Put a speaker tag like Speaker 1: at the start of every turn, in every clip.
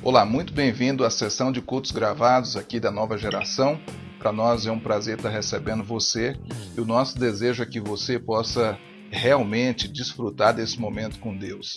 Speaker 1: Olá, muito bem-vindo à sessão de cultos gravados aqui da nova geração. Para nós é um prazer estar recebendo você e o nosso desejo é que você possa realmente desfrutar desse momento com Deus.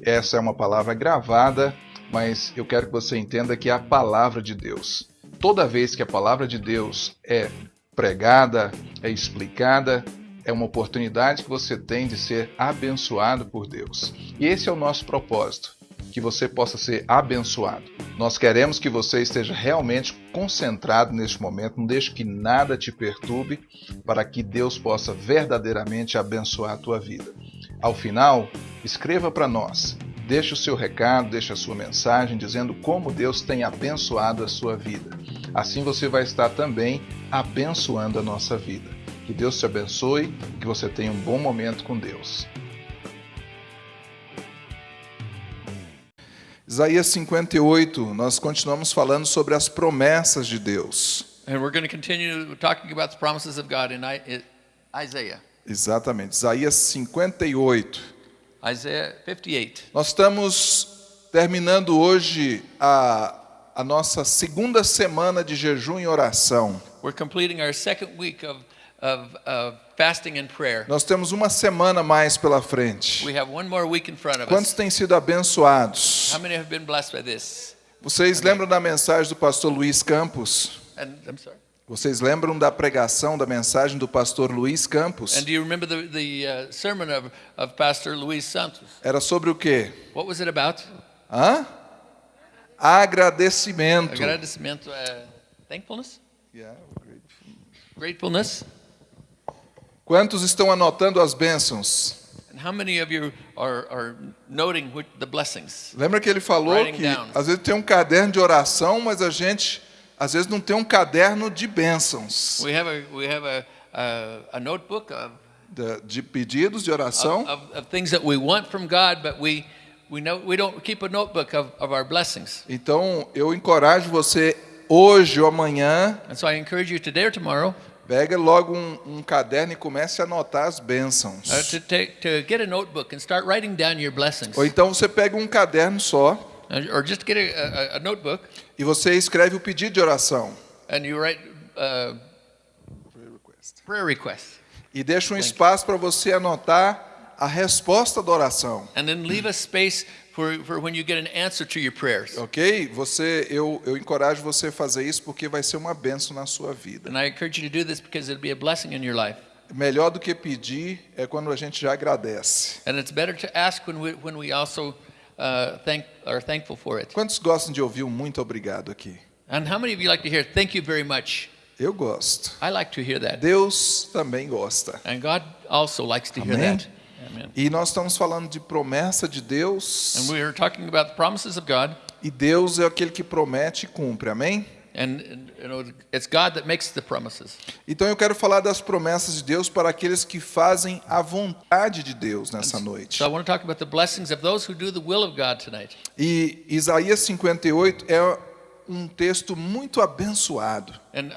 Speaker 1: Essa é uma palavra gravada, mas eu quero que você entenda que é a palavra de Deus. Toda vez que a palavra de Deus é pregada, é explicada, é uma oportunidade que você tem de ser abençoado por Deus. E esse é o nosso propósito que você possa ser abençoado. Nós queremos que você esteja realmente concentrado neste momento, não deixe que nada te perturbe, para que Deus possa verdadeiramente abençoar a tua vida. Ao final, escreva para nós, deixe o seu recado, deixe a sua mensagem dizendo como Deus tem abençoado a sua vida. Assim você vai estar também abençoando a nossa vida. Que Deus te abençoe, que você tenha um bom momento com Deus. Isaías 58, nós continuamos falando sobre as promessas de Deus.
Speaker 2: And we're going to continue talking about the promises of God in Isaiah.
Speaker 1: Exatamente, Isaías 58.
Speaker 2: Isaiah 58.
Speaker 1: Nós estamos terminando hoje a, a nossa segunda semana de jejum e oração.
Speaker 2: We're completing our second week of, of, of fasting and prayer.
Speaker 1: Nós temos uma semana mais pela frente.
Speaker 2: We have one more week in front of
Speaker 1: Quantos
Speaker 2: us.
Speaker 1: têm sido abençoados?
Speaker 2: How many have been blessed by this?
Speaker 1: Vocês lembram da mensagem do pastor Luiz Campos?
Speaker 2: And I'm sorry.
Speaker 1: Vocês lembram da pregação, da mensagem do pastor Luiz Campos?
Speaker 2: And do you remember the, the uh, sermon of, of Pastor Luis Santos?
Speaker 1: Era sobre o quê?
Speaker 2: What was it about?
Speaker 1: Hã? Agradecimento.
Speaker 2: Agradecimento, uh, thankfulness, gratefulness.
Speaker 1: Quantos estão anotando as bênçãos?
Speaker 2: And how many of you are, are noting which, the blessings?
Speaker 1: Lembra que ele falou que
Speaker 2: down.
Speaker 1: às vezes tem um caderno de oração, mas a gente às vezes não tem um caderno de bênçãos,
Speaker 2: We have a, we have a, a, a notebook of
Speaker 1: de, de pedidos de oração.
Speaker 2: of, of, of things that we want from God, but we, we, know, we don't keep a notebook of, of our blessings.
Speaker 1: Então eu encorajo você hoje ou amanhã,
Speaker 2: And so I encourage you today or tomorrow
Speaker 1: pega logo um, um caderno e comece a anotar as bênçãos.
Speaker 2: to, take, to get a notebook and start writing down your blessings.
Speaker 1: Ou então você pega um caderno só
Speaker 2: Or just get a, a, a notebook
Speaker 1: e você escreve o pedido de oração.
Speaker 2: and you write uh, prayer requests.
Speaker 1: E deixa um espaço para você anotar a resposta da oração.
Speaker 2: And then leave a space for, for when you get an answer to your prayers.
Speaker 1: Ok? Você, eu, eu encorajo você a fazer isso porque vai ser uma bênção na sua vida.
Speaker 2: And I encourage you to do this because it'll be a blessing in your life.
Speaker 1: Melhor do que pedir é quando a gente já agradece.
Speaker 2: And it's better to ask when we, when we also uh, thank, are thankful for it.
Speaker 1: Quantos gostam de ouvir um muito obrigado aqui?
Speaker 2: And how many of you like to hear, thank you very much?
Speaker 1: Eu gosto.
Speaker 2: I like to hear that.
Speaker 1: Deus também gosta.
Speaker 2: And God also likes to hear
Speaker 1: Amém.
Speaker 2: that. Amen.
Speaker 1: E nós estamos falando de promessa de Deus.
Speaker 2: And we are talking about the promises of God.
Speaker 1: E Deus é aquele que promete e cumpre. Amém?
Speaker 2: And, you know, it's God that makes the promises.
Speaker 1: Então eu quero falar das promessas de Deus para aqueles que fazem a vontade de Deus nessa noite. E Isaías 58 é um texto muito abençoado.
Speaker 2: And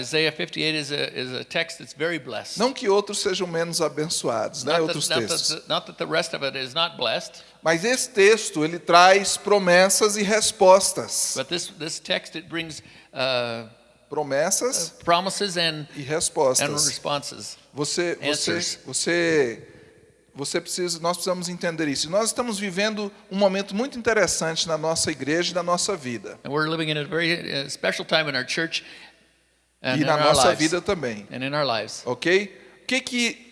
Speaker 2: Isaiah 58 is a, is a text that's very blessed.
Speaker 1: Não que outros sejam menos abençoados, né?
Speaker 2: not,
Speaker 1: Outros
Speaker 2: that, not,
Speaker 1: textos.
Speaker 2: that, not that the rest of it is not blessed,
Speaker 1: Mas esse texto ele traz promessas e respostas.
Speaker 2: but this, this text it brings uh,
Speaker 1: Promessas
Speaker 2: promises and,
Speaker 1: e
Speaker 2: and
Speaker 1: respostas.
Speaker 2: responses.
Speaker 1: Você, você,
Speaker 2: Answers.
Speaker 1: você, você precisa, nós precisamos entender isso. E Nós estamos vivendo um momento muito interessante na nossa igreja e na nossa vida
Speaker 2: And we're living in a very uh, special time in our church and
Speaker 1: e
Speaker 2: in
Speaker 1: na
Speaker 2: our
Speaker 1: nossa
Speaker 2: lives.
Speaker 1: vida também,
Speaker 2: And in our lives.
Speaker 1: ok? O que que,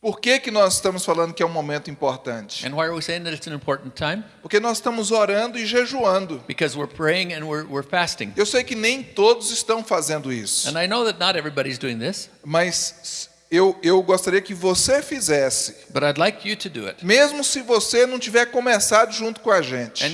Speaker 1: por que que nós estamos falando que é um momento importante?
Speaker 2: And why are we saying that it's an important time?
Speaker 1: Porque nós estamos orando e jejuando.
Speaker 2: Because we're praying and we're, we're fasting.
Speaker 1: Eu sei que nem todos estão fazendo isso,
Speaker 2: And I know that not everybody's doing this,
Speaker 1: mas eu, eu gostaria que você fizesse,
Speaker 2: but I'd like you to do it.
Speaker 1: mesmo se você não tiver começado junto com a gente.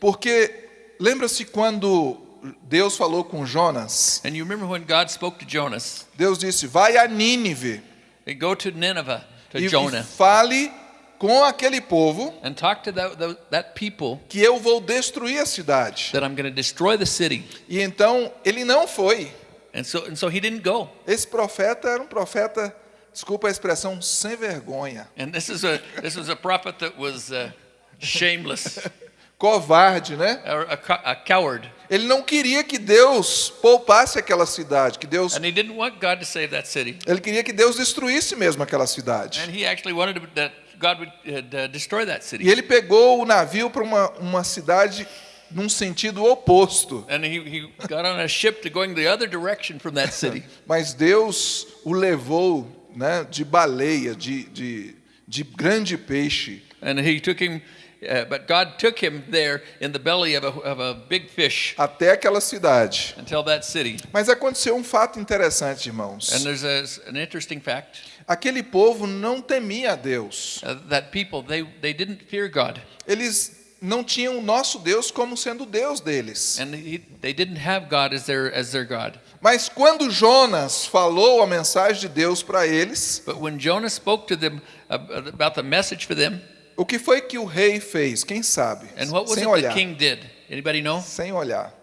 Speaker 1: Porque lembra-se quando Deus falou com Jonas?
Speaker 2: and you remember when God spoke to Jonas,
Speaker 1: Deus disse: Vai a Nínive
Speaker 2: and go to Nineveh, to
Speaker 1: e,
Speaker 2: Jonah,
Speaker 1: fale com aquele povo
Speaker 2: and talk to that, that, that people
Speaker 1: que eu vou destruir a cidade.
Speaker 2: that I'm going to destroy the city.
Speaker 1: E então ele não foi.
Speaker 2: And so, and so he didn't go.
Speaker 1: Esse profeta era um profeta, desculpa a expressão, sem vergonha.
Speaker 2: And this is a this was a prophet that was uh, shameless,
Speaker 1: covarde, né?
Speaker 2: a, co- a coward.
Speaker 1: Ele não queria que Deus poupasse aquela cidade, que Deus,
Speaker 2: And he didn't want God to save that city.
Speaker 1: ele queria que Deus destruísse mesmo aquela cidade.
Speaker 2: And he actually wanted to, that God would uh, destroy that
Speaker 1: E
Speaker 2: city.
Speaker 1: ele pegou o navio para uma, uma cidade num sentido oposto.
Speaker 2: And he, he got on a ship to going the other direction from that city.
Speaker 1: Mas Deus o levou né, de baleia, de, de, de grande peixe,
Speaker 2: And he took him, uh, but God took him there in the belly of a, of a big fish
Speaker 1: até aquela cidade.
Speaker 2: until that city.
Speaker 1: Mas aconteceu um fato interessante, irmãos.
Speaker 2: And there's a, an interesting fact
Speaker 1: Aquele povo não temia a Deus.
Speaker 2: uh, that people, they, they didn't fear God.
Speaker 1: Eles não tinham o nosso Deus como sendo o Deus deles.
Speaker 2: And he, they didn't have God as their, as their God.
Speaker 1: Mas quando Jonas falou a mensagem de Deus para eles,
Speaker 2: But when Jonah spoke to them ab- about the message for them,
Speaker 1: o que foi que o rei fez? Quem sabe?
Speaker 2: and what was
Speaker 1: Sem olhar.
Speaker 2: king did? Anybody know?
Speaker 1: Sem olhar.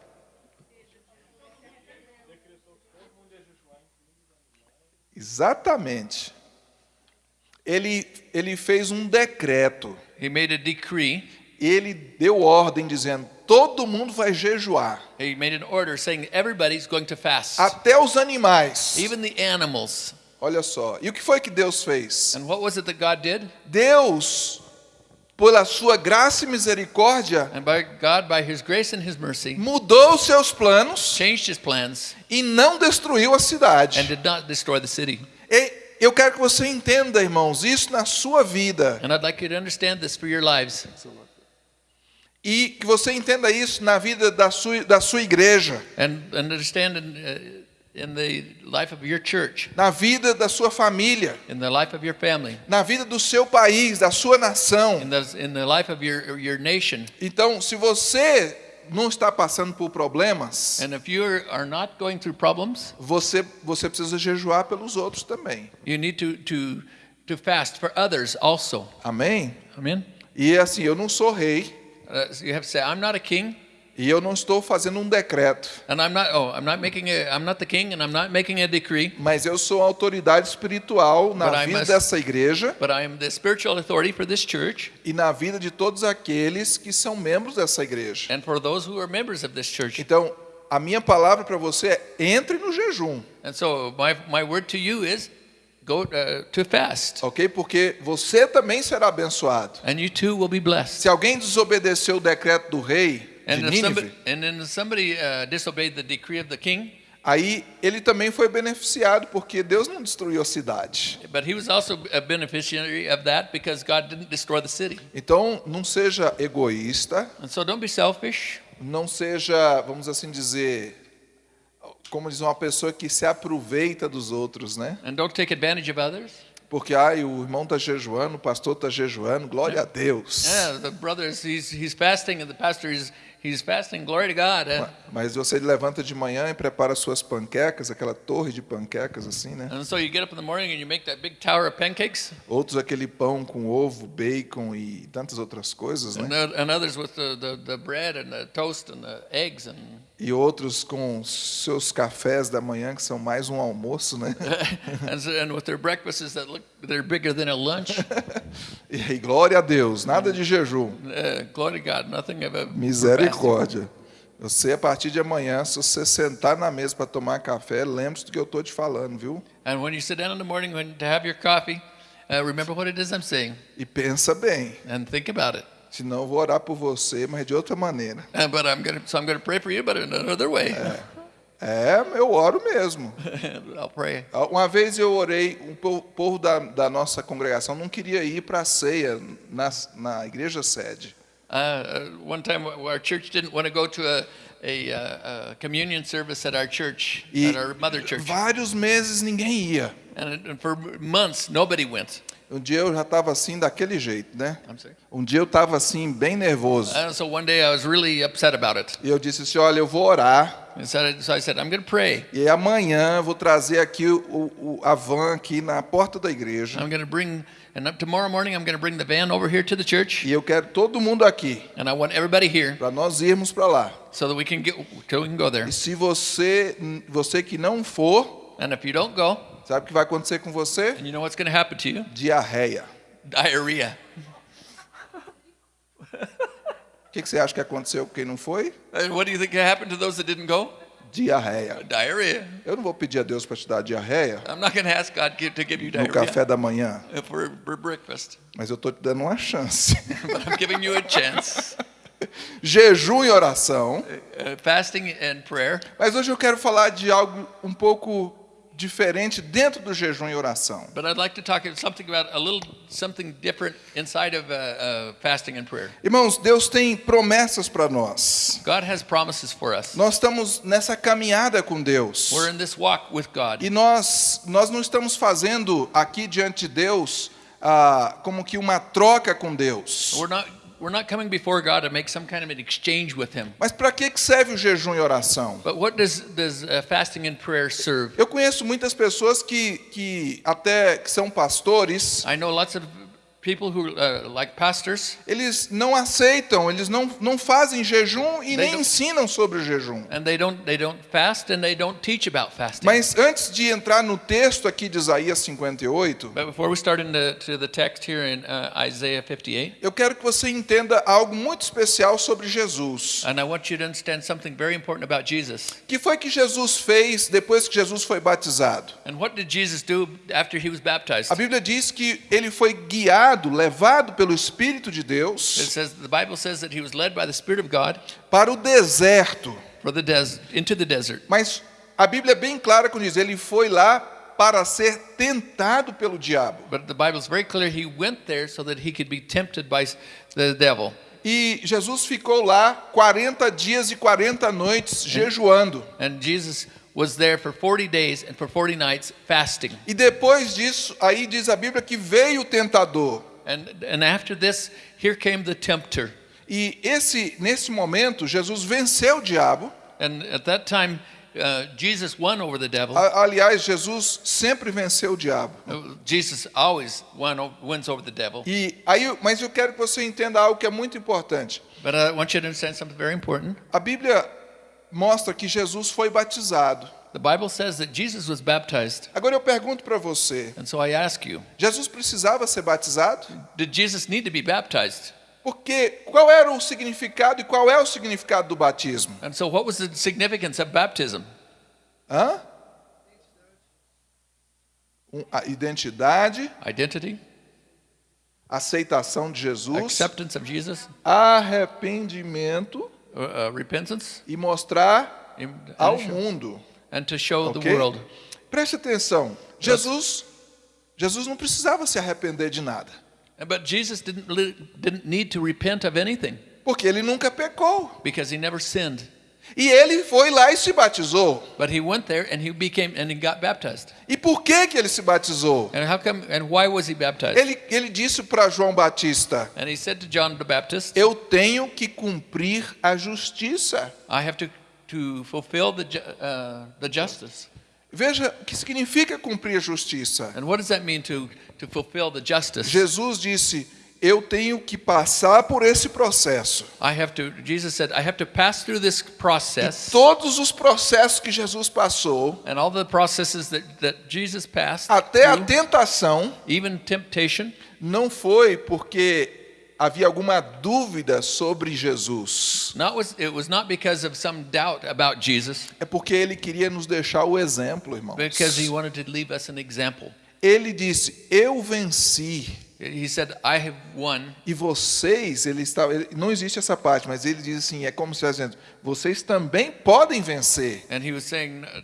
Speaker 1: Exatamente. Ele, ele fez um decreto.
Speaker 2: He made a decree.
Speaker 1: Ele deu ordem dizendo: todo mundo vai jejuar,
Speaker 2: He made an order saying everybody's going to fast,
Speaker 1: até os animais.
Speaker 2: even the animals.
Speaker 1: Olha só. E o que foi que Deus fez?
Speaker 2: And what was it that God did?
Speaker 1: Deus, pela sua graça e misericórdia,
Speaker 2: And by God, by His grace and His mercy,
Speaker 1: mudou os seus planos
Speaker 2: changed His plans
Speaker 1: e não destruiu a
Speaker 2: and
Speaker 1: cidade.
Speaker 2: did not destroy the city.
Speaker 1: E eu quero que você entenda, irmãos, isso na sua vida
Speaker 2: And I'd like you to understand this for your lives.
Speaker 1: E que você entenda isso na vida da sua, da sua igreja,
Speaker 2: And, and understand in, uh, in the life of your church,
Speaker 1: na vida da sua família,
Speaker 2: in the life of your family,
Speaker 1: na vida do seu país, da sua nação.
Speaker 2: in the, in the life of your, your nation.
Speaker 1: Então, se você não está passando por problemas,
Speaker 2: And if you are not going through problems,
Speaker 1: você você precisa jejuar pelos outros também.
Speaker 2: you need to, to, to fast for others also.
Speaker 1: Amém?
Speaker 2: Amen?
Speaker 1: E assim, eu não sou rei
Speaker 2: you have to say, I'm not a king,
Speaker 1: e eu não estou fazendo um decreto,
Speaker 2: and I'm not, oh, I'm not making a, I'm not the king, and I'm not making a decree,
Speaker 1: mas eu sou a autoridade espiritual
Speaker 2: But
Speaker 1: na
Speaker 2: I
Speaker 1: vida
Speaker 2: must-
Speaker 1: dessa igreja
Speaker 2: but I am the spiritual authority for this church
Speaker 1: e na vida de todos aqueles que são membros dessa igreja.
Speaker 2: and for those who are members of this church.
Speaker 1: Então, a minha palavra para você é: entre no jejum,
Speaker 2: And so my, my word to you is go uh, to fast,
Speaker 1: ok? Porque você também será abençoado.
Speaker 2: and you too will be blessed.
Speaker 1: Se alguém desobedeceu o decreto do rei de
Speaker 2: And if somebody,
Speaker 1: Nínive,
Speaker 2: and then somebody uh, disobeyed the decree of the king,
Speaker 1: aí ele também foi beneficiado porque Deus não destruiu a cidade.
Speaker 2: but he was also a beneficiary of that because God didn't destroy the city.
Speaker 1: Então, não seja egoísta,
Speaker 2: And so don't be selfish.
Speaker 1: não seja, vamos assim dizer, como diz uma pessoa que se aproveita dos outros, né?
Speaker 2: And don't take advantage of others.
Speaker 1: Porque ai, o irmão está jejuando, o pastor está jejuando, glória a Deus.
Speaker 2: Yeah, the brothers, he's, he's fasting, and the pastor is he's fasting. Glory to God. eh?
Speaker 1: Mas você levanta de manhã e prepara suas panquecas, aquela torre de panquecas assim, né?
Speaker 2: And so you get up in the morning and you make that big tower of pancakes,
Speaker 1: Outros aquele pão com ovo, bacon e tantas outras coisas,
Speaker 2: and,
Speaker 1: né?
Speaker 2: and others with the, the, the bread and the toast and the eggs, and
Speaker 1: E outros com seus cafés da manhã que são mais um almoço, né?
Speaker 2: and, with their breakfasts that look they're bigger than a lunch.
Speaker 1: E glória a Deus, nada de jejum.
Speaker 2: Uh, glory to God, nothing of a.
Speaker 1: Misericórdia. Você, a partir de amanhã, se você sentar na mesa para tomar café, lembre-se do que eu estou te falando, viu?
Speaker 2: And when you sit down in the morning when, to have your coffee, uh, remember what it is I'm saying
Speaker 1: E pensa bem.
Speaker 2: and think about it.
Speaker 1: Senão eu vou orar por você, mas de outra maneira.
Speaker 2: Uh, but I'm gonna, so I'm gonna pray for you, but in another way.
Speaker 1: É, eu oro mesmo.
Speaker 2: I'll pray.
Speaker 1: Uma vez eu orei, um po- povo da, da nossa congregação não queria ir para a ceia na, na igreja sede.
Speaker 2: Uh, uh, one time, our church didn't want to go to a, a, uh, a communion service at our church,
Speaker 1: E
Speaker 2: at our mother church,
Speaker 1: vários meses ninguém ia.
Speaker 2: and, and for months nobody went.
Speaker 1: Um dia eu já estava assim, daquele jeito, né? Um dia eu estava assim, bem nervoso.
Speaker 2: And so one day I was really upset about it,
Speaker 1: E eu disse assim: olha, eu vou orar.
Speaker 2: and so I, so I said, I'm going to pray.
Speaker 1: E amanhã eu vou trazer aqui o, o, a van aqui na porta da igreja.
Speaker 2: I'm going to bring, and up tomorrow morning I'm going to bring the van over here to the church,
Speaker 1: E eu quero todo mundo aqui,
Speaker 2: and I want everybody here
Speaker 1: para nós irmos para lá.
Speaker 2: so that we can get, so we can go there.
Speaker 1: E se você, você que não for,
Speaker 2: And if you don't go,
Speaker 1: sabe o que vai acontecer com você?
Speaker 2: and you know what's going to happen to you?
Speaker 1: Diarreia.
Speaker 2: Diarrhea.
Speaker 1: que, que você acha que aconteceu com quem não foi?
Speaker 2: And what do you think happened to those that didn't go?
Speaker 1: Diarreia.
Speaker 2: Diarrhea.
Speaker 1: Eu não vou pedir a Deus para te dar diarreia
Speaker 2: I'm not going to ask God to give you
Speaker 1: no
Speaker 2: diarrhea
Speaker 1: café da manhã,
Speaker 2: for, for breakfast,
Speaker 1: mas eu estou te dando uma chance.
Speaker 2: but I'm giving you a chance.
Speaker 1: Jejum e oração.
Speaker 2: Uh, fasting and prayer.
Speaker 1: Mas hoje eu quero falar de algo um pouco diferente dentro do jejum e oração.
Speaker 2: But I'd like to talk something about a little something different inside of uh, uh, fasting and prayer.
Speaker 1: Irmãos, Deus tem promessas para nós.
Speaker 2: God has promises for us.
Speaker 1: Nós estamos nessa caminhada com Deus.
Speaker 2: We're in this walk with God.
Speaker 1: E nós, nós não estamos fazendo aqui diante de Deus ah, como que uma troca com Deus.
Speaker 2: We're not we're not coming before God to make some kind of an exchange with Him.
Speaker 1: Mas para que que serve o jejum e oração?
Speaker 2: But what does does uh, fasting and prayer serve?
Speaker 1: Eu conheço muitas pessoas que, que até que são pastores,
Speaker 2: I know lots of people who uh, like pastors,
Speaker 1: eles não aceitam, eles não, não fazem jejum e nem ensinam sobre o jejum.
Speaker 2: and they don't they don't fast and they don't teach about fasting.
Speaker 1: Mas antes de entrar no texto aqui de Isaías 58,
Speaker 2: But before we start into to the text here in uh, Isaiah 58,
Speaker 1: eu quero que você entenda algo muito especial sobre Jesus.
Speaker 2: and I want you to understand something very important about Jesus.
Speaker 1: Que foi que Jesus fez depois que Jesus foi batizado?
Speaker 2: And what did Jesus do after he was baptized?
Speaker 1: A Bíblia diz que ele foi guiado, levado pelo Espírito de
Speaker 2: It
Speaker 1: Deus
Speaker 2: says the Bible says that he was led by the Spirit of God
Speaker 1: para o deserto.
Speaker 2: for the des- into the desert.
Speaker 1: Mas a Bíblia é bem clara quando diz: ele foi lá para ser tentado pelo diabo.
Speaker 2: But the Bible is very clear he went there so that he could be tempted by the devil.
Speaker 1: E Jesus ficou lá 40 dias e 40 noites jejuando.
Speaker 2: And Jesus was there for 40 days and for 40 nights fasting.
Speaker 1: E depois disso, aí diz a Bíblia que veio o tentador.
Speaker 2: And and after this, here came the tempter.
Speaker 1: E esse nesse momento Jesus venceu o diabo.
Speaker 2: And at that time, uh, Jesus won over the devil.
Speaker 1: Aliás, Jesus sempre venceu o diabo.
Speaker 2: Uh, Jesus always won, wins over the devil.
Speaker 1: E aí, mas eu quero que você entenda algo que é muito importante.
Speaker 2: But I want you to understand something very important.
Speaker 1: A Bíblia mostra que Jesus foi batizado.
Speaker 2: The Bible says that Jesus was baptized.
Speaker 1: Agora eu pergunto para você:
Speaker 2: And so I ask you,
Speaker 1: Jesus precisava ser batizado?
Speaker 2: did Jesus need to be baptized?
Speaker 1: Porque qual era o significado e qual é o significado do batismo?
Speaker 2: And so what was the significance of baptism?
Speaker 1: Hã? Um, A identidade,
Speaker 2: Identity,
Speaker 1: aceitação de Jesus,
Speaker 2: acceptance of Jesus,
Speaker 1: arrependimento
Speaker 2: uh, uh, repentance,
Speaker 1: e mostrar ao
Speaker 2: and
Speaker 1: mundo.
Speaker 2: and to show
Speaker 1: Ok?
Speaker 2: the world.
Speaker 1: Preste atenção. Jesus, Jesus não precisava se arrepender de nada,
Speaker 2: But Jesus didn't, didn't need to repent of anything
Speaker 1: porque ele nunca pecou.
Speaker 2: because he never sinned.
Speaker 1: E ele foi lá e se batizou.
Speaker 2: But he went there and he became and he got baptized.
Speaker 1: E por que que ele se batizou?
Speaker 2: And how come and why was he baptized?
Speaker 1: Ele, ele disse para João Batista:
Speaker 2: And he said to John the Baptist,
Speaker 1: Eu tenho que cumprir a justiça.
Speaker 2: I have to to fulfill the uh, the justice.
Speaker 1: Veja o que significa cumprir a justiça.
Speaker 2: And what does that mean to to fulfill the justice?
Speaker 1: Jesus disse: Eu tenho que passar por esse processo.
Speaker 2: I have to Jesus said I have to pass through this process
Speaker 1: Todos os processos que Jesus passou,
Speaker 2: and all the processes that that Jesus passed
Speaker 1: até a
Speaker 2: through,
Speaker 1: tentação,
Speaker 2: even temptation
Speaker 1: não foi porque havia alguma dúvida sobre Jesus.
Speaker 2: not was it was not because of some doubt about Jesus
Speaker 1: É porque ele queria nos deixar o exemplo, irmãos.
Speaker 2: because he wanted to leave us an example.
Speaker 1: Ele disse: Eu venci.
Speaker 2: He said I have won
Speaker 1: E vocês, ele estava, ele- não existe essa parte, mas ele diz assim, é como se estivesse dizendo, vocês também podem vencer.
Speaker 2: and he was saying uh,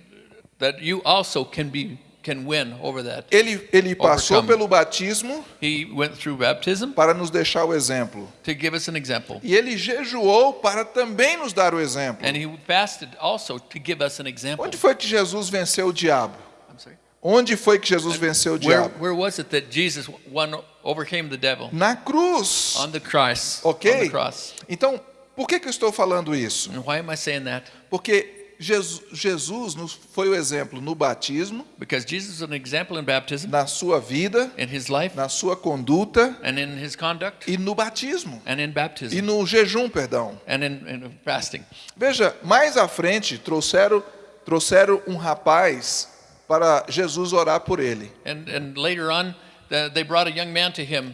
Speaker 2: that you also can be can win over that.
Speaker 1: Ele, ele passou
Speaker 2: Overcome.
Speaker 1: pelo batismo
Speaker 2: He went through baptism
Speaker 1: para nos deixar o exemplo.
Speaker 2: to give us an example.
Speaker 1: E ele jejuou para também nos dar o exemplo.
Speaker 2: And he fasted also to give us an example.
Speaker 1: Onde foi que Jesus venceu o diabo?
Speaker 2: I'm sorry.
Speaker 1: Onde foi que Jesus venceu o
Speaker 2: Where,
Speaker 1: diabo?
Speaker 2: where was it that Jesus won, overcame the devil?
Speaker 1: Na cruz.
Speaker 2: On the cross.
Speaker 1: Ok?
Speaker 2: On the cross.
Speaker 1: Então, por que, que eu estou falando isso?
Speaker 2: And why am I saying that?
Speaker 1: Porque Jesus, Jesus nos foi o exemplo no batismo,
Speaker 2: Because Jesus is an example in baptism,
Speaker 1: na sua vida,
Speaker 2: in his life,
Speaker 1: na sua conduta
Speaker 2: and in his conduct,
Speaker 1: e no batismo.
Speaker 2: and in
Speaker 1: E
Speaker 2: baptism,
Speaker 1: no jejum, perdão.
Speaker 2: and in, in fasting.
Speaker 1: Veja, mais à frente trouxeram, trouxeram um rapaz para Jesus orar por ele.
Speaker 2: And, and later on, they brought a young man to him.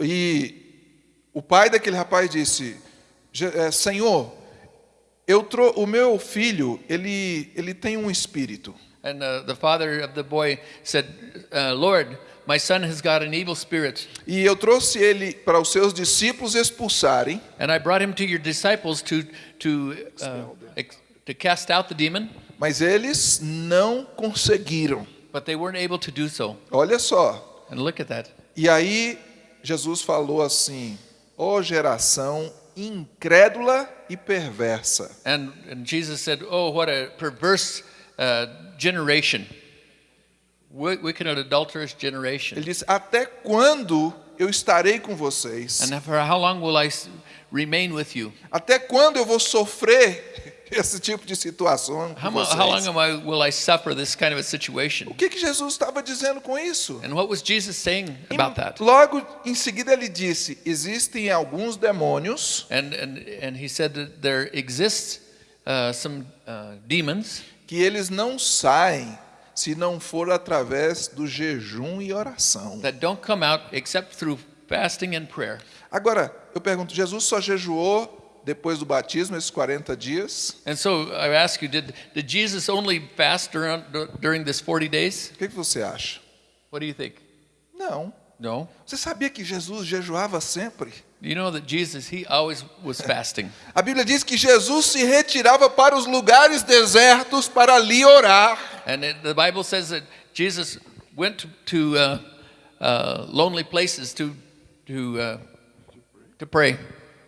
Speaker 1: E o pai daquele rapaz disse: é, Senhor, eu trou o meu filho, ele, ele tem um espírito.
Speaker 2: And uh, the father of the boy said, uh, Lord, my son has got an evil spirit.
Speaker 1: E eu trouxe ele para os seus discípulos expulsarem,
Speaker 2: And I brought him to your disciples to, to, uh, to cast out the demon,
Speaker 1: mas eles não conseguiram.
Speaker 2: but they weren't able to do so.
Speaker 1: Olha só.
Speaker 2: And look at that.
Speaker 1: E aí Jesus falou assim: Ó geração incrédula e perversa.
Speaker 2: And, and Jesus said, Oh, what a perverse uh, generation. Wi- Wicked and adulterous generation.
Speaker 1: Ele disse: Até quando eu estarei com vocês?
Speaker 2: And for how long will I remain with you?
Speaker 1: Até quando eu vou sofrer esse tipo de situação com
Speaker 2: How, mo- how long
Speaker 1: vocês?
Speaker 2: am I, will I suffer this kind of a situation?
Speaker 1: O que, que Jesus estava dizendo com isso?
Speaker 2: And what was Jesus saying
Speaker 1: E
Speaker 2: about that?
Speaker 1: logo em seguida ele disse: existem alguns demônios
Speaker 2: And, and, and he said that there exists uh, some uh, demons
Speaker 1: que eles não saem se não for através do jejum e oração.
Speaker 2: that don't come out except through fasting and prayer.
Speaker 1: Agora, eu pergunto: Jesus só jejuou depois do batismo esses 40 dias?
Speaker 2: And so I ask you, did, did Jesus only fast during, during this 40 days?
Speaker 1: O que, que você acha?
Speaker 2: What do you think?
Speaker 1: Não.
Speaker 2: No.
Speaker 1: Você sabia que Jesus jejuava sempre?
Speaker 2: You know that Jesus, he always was fasting.
Speaker 1: A Bíblia diz que Jesus se retirava para os lugares desertos para ali orar.
Speaker 2: And it, the Bible says that Jesus went to, to uh, uh, lonely places to, to, uh, to pray.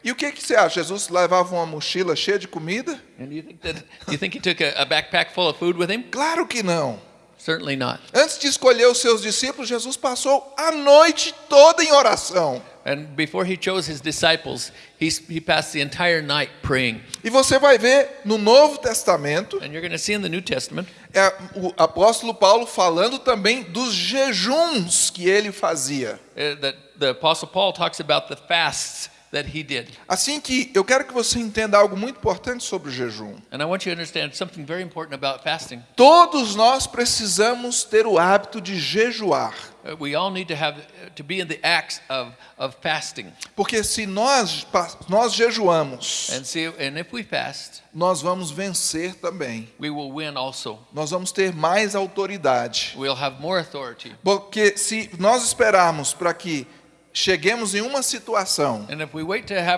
Speaker 1: E o que, que você acha? Jesus levava uma mochila cheia de comida?
Speaker 2: And you think that you think he took a, a backpack full of food with him?
Speaker 1: Claro que não.
Speaker 2: Certainly not.
Speaker 1: Antes de escolher os seus discípulos, Jesus passou a noite toda em oração.
Speaker 2: And before he chose his disciples, he, he passed the entire night praying.
Speaker 1: E você vai ver no Novo Testamento
Speaker 2: And you're going to see in the New Testament
Speaker 1: é, o apóstolo Paulo falando também dos jejuns que ele fazia.
Speaker 2: uh, that the Apostle Paul talks about the fasts that he did.
Speaker 1: Assim que eu quero que você entenda algo muito importante sobre o jejum.
Speaker 2: And I want you to understand something very important about fasting.
Speaker 1: Todos nós precisamos ter o hábito de jejuar.
Speaker 2: Uh, we all need to have uh, to be in the acts of, of fasting.
Speaker 1: Porque se nós, nós jejuamos,
Speaker 2: And see, and if we fast,
Speaker 1: nós vamos vencer também.
Speaker 2: we will win also.
Speaker 1: Nós vamos ter mais autoridade.
Speaker 2: We'll have more authority.
Speaker 1: Porque se nós esperarmos para que cheguemos em uma situação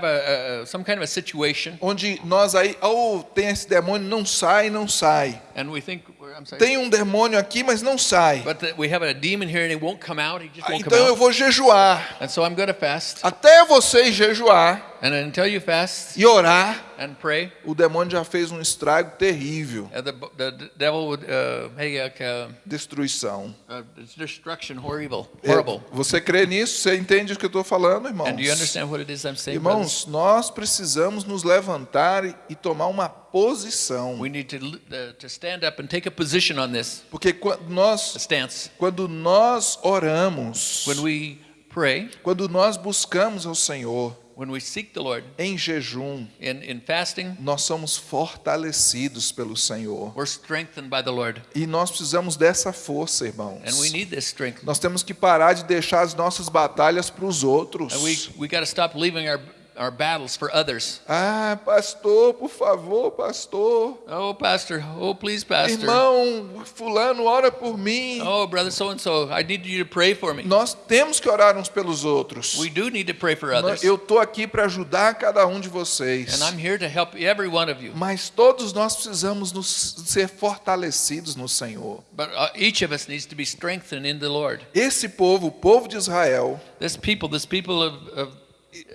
Speaker 2: a, a kind of
Speaker 1: onde nós aí, ou tem esse demônio, não sai, não sai.
Speaker 2: and we think,
Speaker 1: Tem um demônio aqui, mas não sai.
Speaker 2: a
Speaker 1: Ah, Então eu vou jejuar.
Speaker 2: And so I'm going to fast.
Speaker 1: Até você jejuar
Speaker 2: And until you fast
Speaker 1: e orar,
Speaker 2: and pray,
Speaker 1: o demônio já fez um estrago terrível.
Speaker 2: uh, the, the devil would uh, make like uh,
Speaker 1: Destruição.
Speaker 2: uh, destruction horrible,
Speaker 1: É,
Speaker 2: horrible.
Speaker 1: Você crê nisso? Você entende o que eu estou falando, irmãos?
Speaker 2: And do you understand what it is I'm saying, brothers?
Speaker 1: Irmãos, nós precisamos nos levantar e- e tomar uma posição.
Speaker 2: We need to, to stand up and take a position on this,
Speaker 1: Porque quando nós, quando nós oramos,
Speaker 2: When we pray,
Speaker 1: quando nós buscamos ao Senhor
Speaker 2: when we seek the Lord
Speaker 1: em jejum,
Speaker 2: in, in fasting,
Speaker 1: nós somos fortalecidos pelo Senhor.
Speaker 2: we're strengthened by the Lord.
Speaker 1: E nós precisamos dessa força, irmãos.
Speaker 2: And we need this strength.
Speaker 1: Nós temos que parar de deixar as nossas batalhas para os outros.
Speaker 2: And we, we stop leaving our, our battles for others.
Speaker 1: Ah, pastor, por favor, pastor.
Speaker 2: Oh, Pastor. Oh, please, Pastor.
Speaker 1: Irmão, fulano, ora por mim.
Speaker 2: Oh, brother so and so, I need you to pray for me.
Speaker 1: Nós temos que orar uns pelos outros.
Speaker 2: We do need to pray for others.
Speaker 1: Eu estou aqui para ajudar cada um de vocês.
Speaker 2: And I'm here to help every one of you.
Speaker 1: Mas todos nós precisamos nos ser fortalecidos no Senhor.
Speaker 2: But uh, each of us needs to be strengthened in the Lord.
Speaker 1: Esse povo, o povo de Israel,
Speaker 2: This people, this people of, of,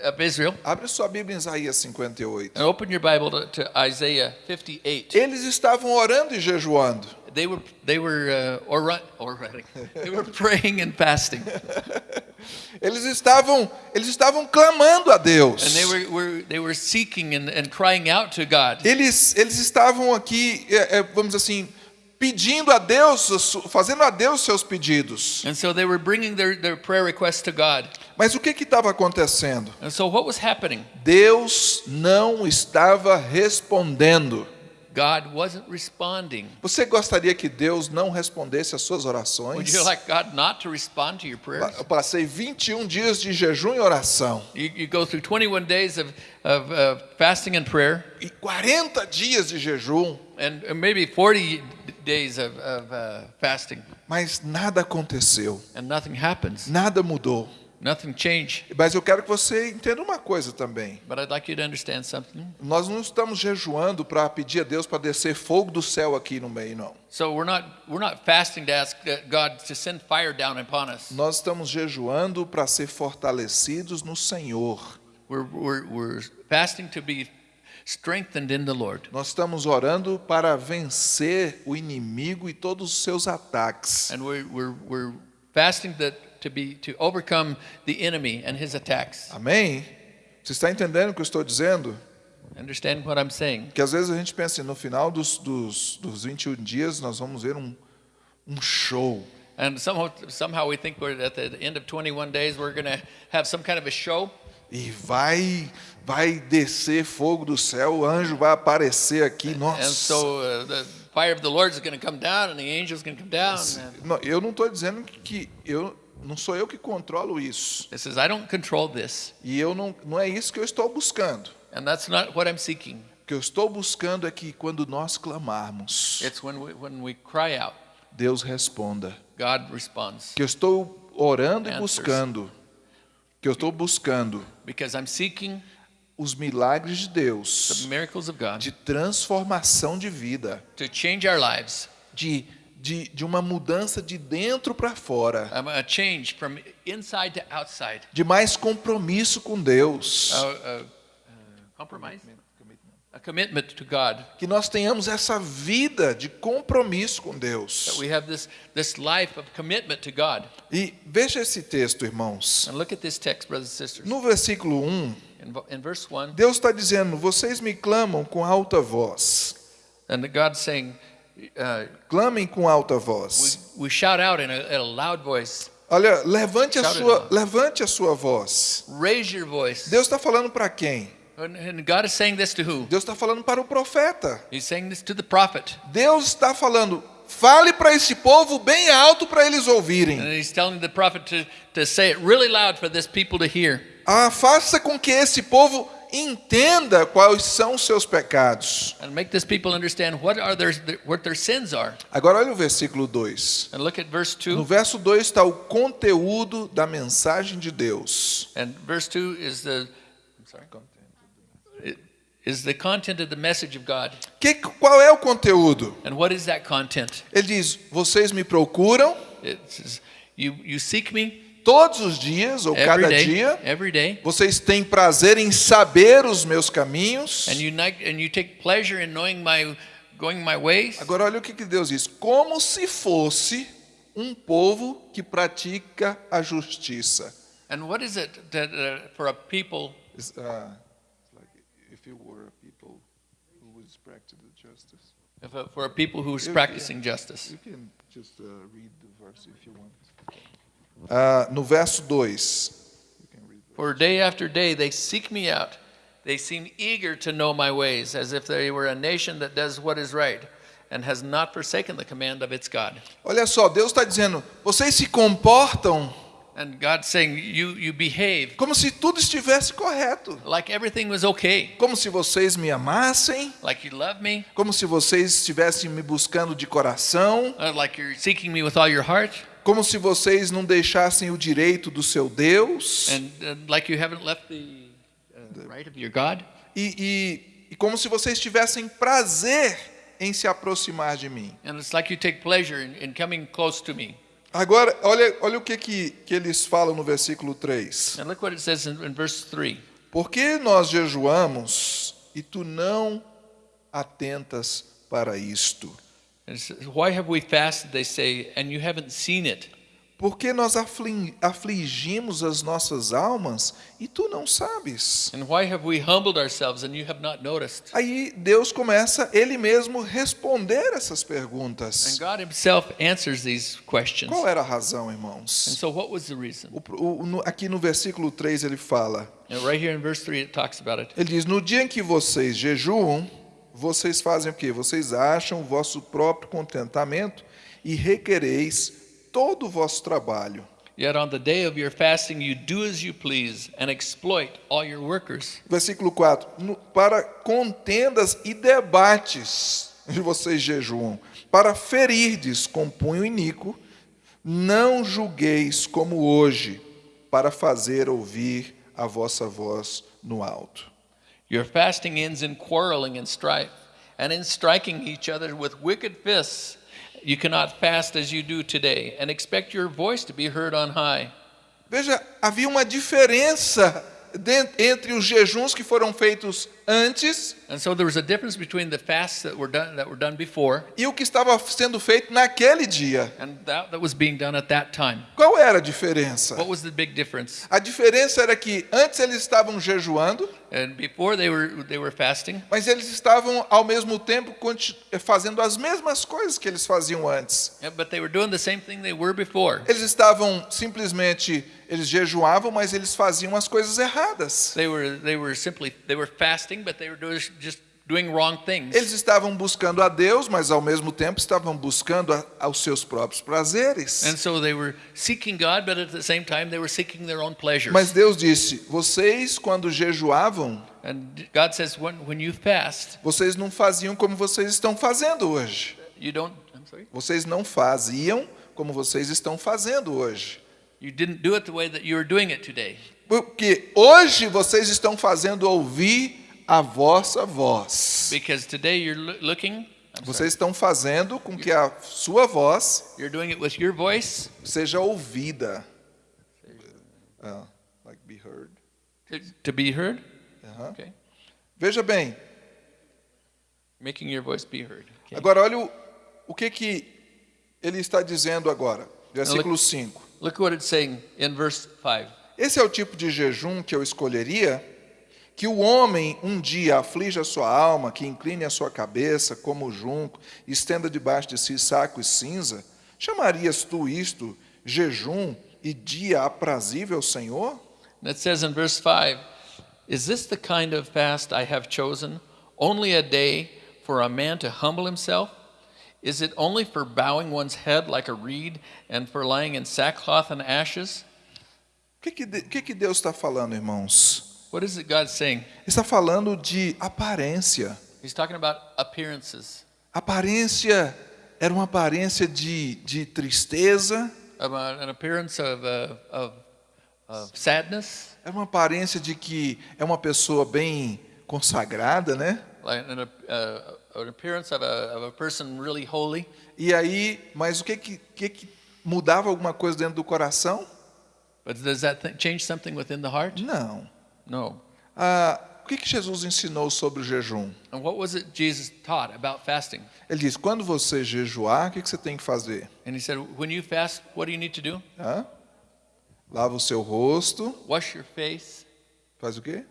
Speaker 2: of Israel,
Speaker 1: abre sua Bíblia em Isaías 58.
Speaker 2: and open your Bible to, to Isaiah 58.
Speaker 1: Eles estavam orando e jejuando.
Speaker 2: They were, they were, uh, or, or. They were praying and fasting.
Speaker 1: Eles estavam, eles estavam clamando a Deus.
Speaker 2: And they were, were, they were seeking and, and crying out to God.
Speaker 1: Eles, eles estavam aqui, é, é, vamos assim, pedindo a Deus, fazendo a Deus seus pedidos.
Speaker 2: And so they were bringing their, their prayer requests to God.
Speaker 1: Mas o que estava acontecendo?
Speaker 2: And so what was happening?
Speaker 1: Deus não estava respondendo.
Speaker 2: God wasn't responding?
Speaker 1: Você gostaria que Deus não respondesse às suas orações?
Speaker 2: Would you like God not to respond to your prayers?
Speaker 1: Eu passei 21 dias de jejum e oração.
Speaker 2: You, you go through 21 days of, of uh, fasting and prayer,
Speaker 1: E 40 dias de jejum,
Speaker 2: and and maybe 40 days of, of uh, fasting,
Speaker 1: mas nada aconteceu.
Speaker 2: and nothing happens.
Speaker 1: Nada mudou.
Speaker 2: Nothing changed.
Speaker 1: Mas eu quero que você entenda uma coisa também.
Speaker 2: But I'd like you to understand something.
Speaker 1: Nós não estamos jejuando para pedir a Deus para descer fogo do céu aqui no meio, não.
Speaker 2: So we're not we're not fasting to ask God to send fire down upon us.
Speaker 1: Nós estamos jejuando para ser fortalecidos no Senhor.
Speaker 2: We're, we're, we're fasting to be strengthened in the Lord.
Speaker 1: Nós estamos orando para vencer o inimigo e todos os seus ataques.
Speaker 2: And we're, we're, we're fasting that, to, be, to overcome the enemy and his attacks.
Speaker 1: Amém? Você está entendendo o que eu estou dizendo?
Speaker 2: Understand what I'm saying?
Speaker 1: Que às vezes a gente pensa, no final dos, dos, dos 21 dias nós vamos ver um, um show.
Speaker 2: And somehow, somehow we think we're at the end of 21 days, we're going to have some kind of a show.
Speaker 1: E vai, vai descer fogo do céu, o anjo vai aparecer aqui.
Speaker 2: And
Speaker 1: Nossa.
Speaker 2: so uh, the fire of the Lord is going to come down and the angels going to come down. And
Speaker 1: Não, eu não estou dizendo que eu não sou eu que controlo isso.
Speaker 2: it says, I don't control this.
Speaker 1: E eu não, não é isso que eu estou buscando.
Speaker 2: And that's not what I'm seeking.
Speaker 1: O que eu estou buscando é que quando nós clamarmos,
Speaker 2: It's when we, when we cry out,
Speaker 1: Deus responda.
Speaker 2: God responds.
Speaker 1: Que eu estou orando e
Speaker 2: Answers.
Speaker 1: buscando. Que eu estou buscando
Speaker 2: Because I'm seeking
Speaker 1: os milagres de
Speaker 2: the
Speaker 1: Deus,
Speaker 2: miracles of God
Speaker 1: de transformação de vida,
Speaker 2: to change our lives,
Speaker 1: de, de, de uma mudança de dentro para fora,
Speaker 2: a change from inside to outside.
Speaker 1: de mais compromisso com Deus.
Speaker 2: Uh, uh, uh? A commitment to God.
Speaker 1: Que nós tenhamos essa vida de compromisso com
Speaker 2: That
Speaker 1: Deus.
Speaker 2: we have this, this life of commitment to God.
Speaker 1: E veja esse texto, irmãos.
Speaker 2: And look at this text, brothers and sisters.
Speaker 1: No versículo 1,
Speaker 2: In, vo- in verse 1,
Speaker 1: Deus está dizendo: Vocês me clamam com alta voz.
Speaker 2: and God's saying, uh,
Speaker 1: Clamem com alta
Speaker 2: we,
Speaker 1: voz.
Speaker 2: we shout out in a, in a loud voice.
Speaker 1: Olha, levante a sua, levante a sua voz.
Speaker 2: Raise your voice.
Speaker 1: Deus está falando para quem?
Speaker 2: And, and God is saying this to who?
Speaker 1: Deus está falando para o profeta.
Speaker 2: He's saying this to the prophet.
Speaker 1: Deus está falando, fale para esse povo bem alto para eles ouvirem.
Speaker 2: And he's telling the prophet to, to say it really loud for this people to hear.
Speaker 1: Ah, faça com que esse povo entenda quais são os seus pecados.
Speaker 2: And make this people understand what are their what their sins are.
Speaker 1: Agora olha o versículo 2.
Speaker 2: And look at verse
Speaker 1: No
Speaker 2: 2.
Speaker 1: verso 2 está o conteúdo da mensagem de Deus.
Speaker 2: And verse 2 is the I'm sorry. It is the content of the message of God.
Speaker 1: Que, qual é o conteúdo?
Speaker 2: And what is that content?
Speaker 1: Ele diz: Vocês me procuram
Speaker 2: It says you you seek me
Speaker 1: todos os dias ou
Speaker 2: every
Speaker 1: cada
Speaker 2: day,
Speaker 1: dia.
Speaker 2: day.
Speaker 1: Vocês têm prazer em saber os meus caminhos.
Speaker 2: And you and you take pleasure in knowing my going my ways.
Speaker 1: Agora olha o que que Deus diz: como se fosse um povo que pratica a justiça.
Speaker 2: And what is it that uh, for a people
Speaker 1: uh, like if you were a people who was practicing justice.
Speaker 2: if for a people who's
Speaker 1: You-
Speaker 2: practicing justice?
Speaker 1: You can just uh, read the verse if you want. Ah, no verso 2.
Speaker 2: For day after day they seek me out. They seem eager to know my ways, as if they were a nation that does what is right and has not forsaken the command of its God.
Speaker 1: Olha só, Deus está dizendo: vocês se comportam
Speaker 2: And God's saying, you, you behave
Speaker 1: como se tudo estivesse correto,
Speaker 2: like everything was okay,
Speaker 1: como se vocês me amassem,
Speaker 2: like you love me,
Speaker 1: como se vocês estivessem me buscando de coração,
Speaker 2: uh, like you're seeking me with all your heart,
Speaker 1: como se vocês não deixassem o direito do seu Deus,
Speaker 2: and uh, like you haven't left the uh, right of your God.
Speaker 1: e, e, e como se vocês tivessem prazer em se aproximar de mim.
Speaker 2: And it's like you take pleasure in, in coming close to me.
Speaker 1: Agora, olha, olha o que, que, que eles falam no versículo 3.
Speaker 2: And look what it says in, in verse 3.
Speaker 1: Por que nós jejuamos e tu não atentas para isto?
Speaker 2: And it says, Why have we fasted, they say, and you haven't seen it?
Speaker 1: Por que nós afli- afligimos as nossas almas e tu não sabes?
Speaker 2: And why have we humbled ourselves and you have not noticed?
Speaker 1: Aí Deus começa ele mesmo responder essas
Speaker 2: And
Speaker 1: perguntas.
Speaker 2: God Himself answers these questions.
Speaker 1: Qual era a razão,
Speaker 2: And
Speaker 1: irmãos?
Speaker 2: so, what was the reason?
Speaker 1: O- o- no- aqui no versículo 3 ele fala:
Speaker 2: And right here in verse 3, it talks about it.
Speaker 1: Ele diz: No dia em que vocês jejuam, vocês fazem o quê? Vocês acham o vosso próprio contentamento e requereis todo o vosso trabalho.
Speaker 2: Yet on the day of your fasting, you do as you please and exploit all your workers.
Speaker 1: Versículo 4: "No- Para contendas e debates vocês jejuam, para ferirdes com punho iníquo, não julgueis como hoje, para fazer ouvir a vossa voz no alto.
Speaker 2: Your fasting ends in quarreling and strife, and in striking each other with wicked fists. You cannot fast as you do today and expect your voice to be heard on high.
Speaker 1: Veja, havia uma diferença entre os jejuns que foram feitos antes
Speaker 2: And so there was a difference between the fasts that were done that were done before
Speaker 1: e o que estava sendo feito naquele dia.
Speaker 2: and that that was being done at that time.
Speaker 1: Qual era a diferença?
Speaker 2: What was the big difference?
Speaker 1: A diferença era que antes eles estavam jejuando,
Speaker 2: And before they were they were fasting,
Speaker 1: mas eles estavam ao mesmo tempo fazendo as mesmas coisas que eles faziam antes.
Speaker 2: yeah, but they were doing the same thing they were before.
Speaker 1: Eles estavam simplesmente eles jejuavam, mas eles faziam as coisas erradas.
Speaker 2: They were they were simply they were fasting, but they were doing, just doing wrong things.
Speaker 1: Eles estavam buscando a Deus, mas ao mesmo tempo estavam buscando a, aos seus próprios prazeres.
Speaker 2: And so they were seeking God, but at the same time they were seeking their own pleasures.
Speaker 1: Mas Deus disse: vocês quando jejuavam,
Speaker 2: and God says when when you fast,
Speaker 1: vocês não faziam como vocês estão fazendo hoje.
Speaker 2: you don't I'm sorry.
Speaker 1: Vocês não faziam como vocês estão fazendo hoje.
Speaker 2: You didn't do it the way that you are doing it today.
Speaker 1: Porque hoje vocês estão fazendo ouvir a vossa voz.
Speaker 2: Because today you're loo- looking
Speaker 1: Vocês estão fazendo com que a sua voz
Speaker 2: you're doing it with your voice
Speaker 1: seja ouvida. Ah, like be heard.
Speaker 2: to, be heard.
Speaker 1: Aham.
Speaker 2: Okay.
Speaker 1: Veja bem,
Speaker 2: Making your voice be heard. Okay.
Speaker 1: agora olha o, o que, que ele está dizendo agora. Versículo 5.
Speaker 2: Look what it's saying in verse 5.
Speaker 1: Esse é o tipo de jejum que eu escolheria, que o homem um dia aflige a sua alma, que incline a sua cabeça como o junco, estenda debaixo de si saco e cinza. Chamarias tu isto jejum e dia aprazível ao Senhor?
Speaker 2: And it says in verse 5 Is this the kind of fast I have chosen? Only a day for a man to humble himself? Is it only for bowing one's head like a reed and for lying in sackcloth and ashes?
Speaker 1: O que, que, que, que Deus está falando, irmãos?
Speaker 2: What is it God saying?
Speaker 1: Está falando de aparência.
Speaker 2: He's talking about appearances,
Speaker 1: Aparência era uma aparência de, de tristeza,
Speaker 2: an appearance of, uh, of, of sadness,
Speaker 1: era uma aparência de que é uma pessoa bem consagrada, né?
Speaker 2: like an, uh, an appearance of a, of a person really holy.
Speaker 1: E aí, mas o que que, que que mudava alguma coisa dentro do coração?
Speaker 2: But does that th- change something within the heart?
Speaker 1: Não.
Speaker 2: No.
Speaker 1: Ah, o que que Jesus ensinou sobre o jejum?
Speaker 2: And what was it Jesus taught about fasting?
Speaker 1: Ele diz: quando você jejuar, o que que você tem que fazer?
Speaker 2: And he said, when you fast, what do you need to do?
Speaker 1: Hã? Lava o seu rosto,
Speaker 2: Wash your face.
Speaker 1: faz o quê?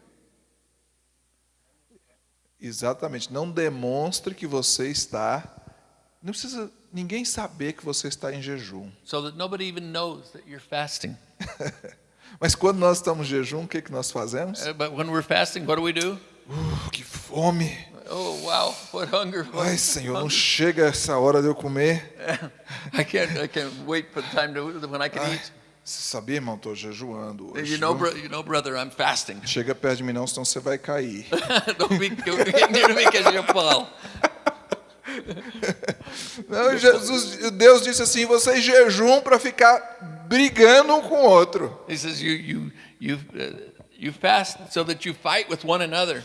Speaker 1: Exatamente. Não demonstre que você está. Não precisa ninguém saber que você está em jejum.
Speaker 2: so that nobody even knows that you're fasting.
Speaker 1: Mas quando nós estamos em jejum, o que que nós fazemos?
Speaker 2: Uh, but when we're fasting, what do we do?
Speaker 1: Uh, que fome!
Speaker 2: Oh, wow, what hunger. What
Speaker 1: Ai, Senhor, não chega essa hora de eu comer.
Speaker 2: I can't, I can't wait for the time to, when I can
Speaker 1: Ai,
Speaker 2: eat.
Speaker 1: você sabia, irmão? Estou jejuando hoje.
Speaker 2: You know, bro, you know, brother, I'm fasting.
Speaker 1: Chega perto de mim não, senão você vai cair.
Speaker 2: don't be get near me because you'll fall.
Speaker 1: Não, Jesus, Deus disse assim: vocês jejum para ficar brigando um com o outro.
Speaker 2: He says you you you uh, you fast so that you fight with one another.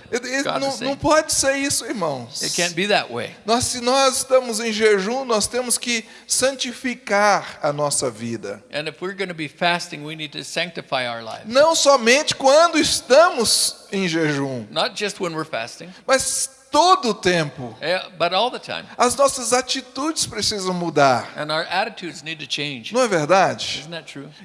Speaker 1: Não, não pode ser isso, irmãos.
Speaker 2: It can't be that way.
Speaker 1: Nós, se nós estamos em jejum, nós temos que santificar a nossa vida.
Speaker 2: And if we're going to be fasting, we need to sanctify our lives.
Speaker 1: Não somente quando estamos em jejum,
Speaker 2: Not just when we're fasting,
Speaker 1: mas todo o tempo.
Speaker 2: but all the time.
Speaker 1: As nossas atitudes precisam mudar.
Speaker 2: And our attitudes need to change.
Speaker 1: Não é verdade?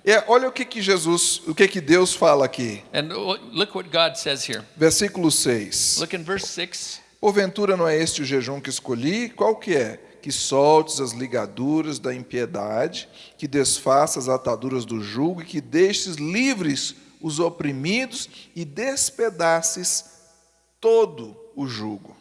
Speaker 1: É, olha o que, que Jesus, o que, que Deus fala aqui.
Speaker 2: And o- look what God says here.
Speaker 1: Versículo 6.
Speaker 2: Look in verse 6.
Speaker 1: Porventura não é este o jejum que escolhi? Qual que é? Que soltes as ligaduras da impiedade, que desfaças as ataduras do jugo e que deixes livres os oprimidos e despedaces todo o jugo.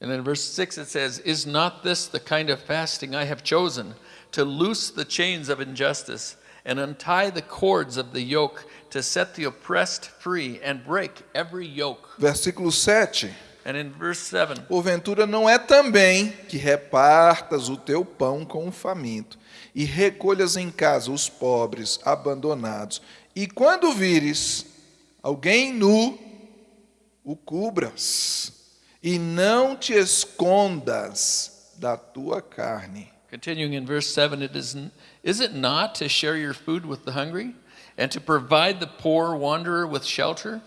Speaker 2: And in verse 6 it says, Is not this the kind of fasting I have chosen to loose the chains of injustice and untie the cords of the yoke, to set the oppressed free and break every yoke?
Speaker 1: Versículo 7.
Speaker 2: And in verse 7,
Speaker 1: Porventura não é também que repartas o teu pão com o faminto e recolhas em casa os pobres abandonados. E quando vires alguém nu, o cubras e não te escondas da tua carne.
Speaker 2: continuing in verse 7, it is, is it not to share your food with the hungry and to provide the poor wanderer with shelter?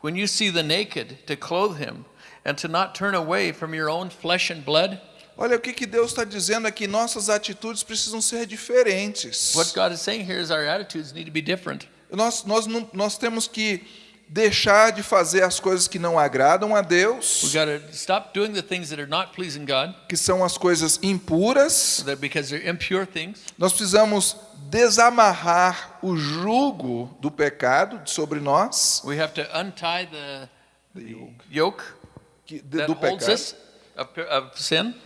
Speaker 2: When you see the naked, to clothe him and to not turn away from your own flesh and blood?
Speaker 1: Olha o que, que Deus está dizendo aqui, nossas atitudes precisam ser diferentes.
Speaker 2: What God is saying here is our attitudes need to be different.
Speaker 1: Nós, nós, nós temos que deixar de fazer as coisas que não agradam a Deus, que são as coisas impuras. Nós precisamos desamarrar o jugo do pecado sobre nós,
Speaker 2: We have to untie the, yoke.
Speaker 1: do pecado,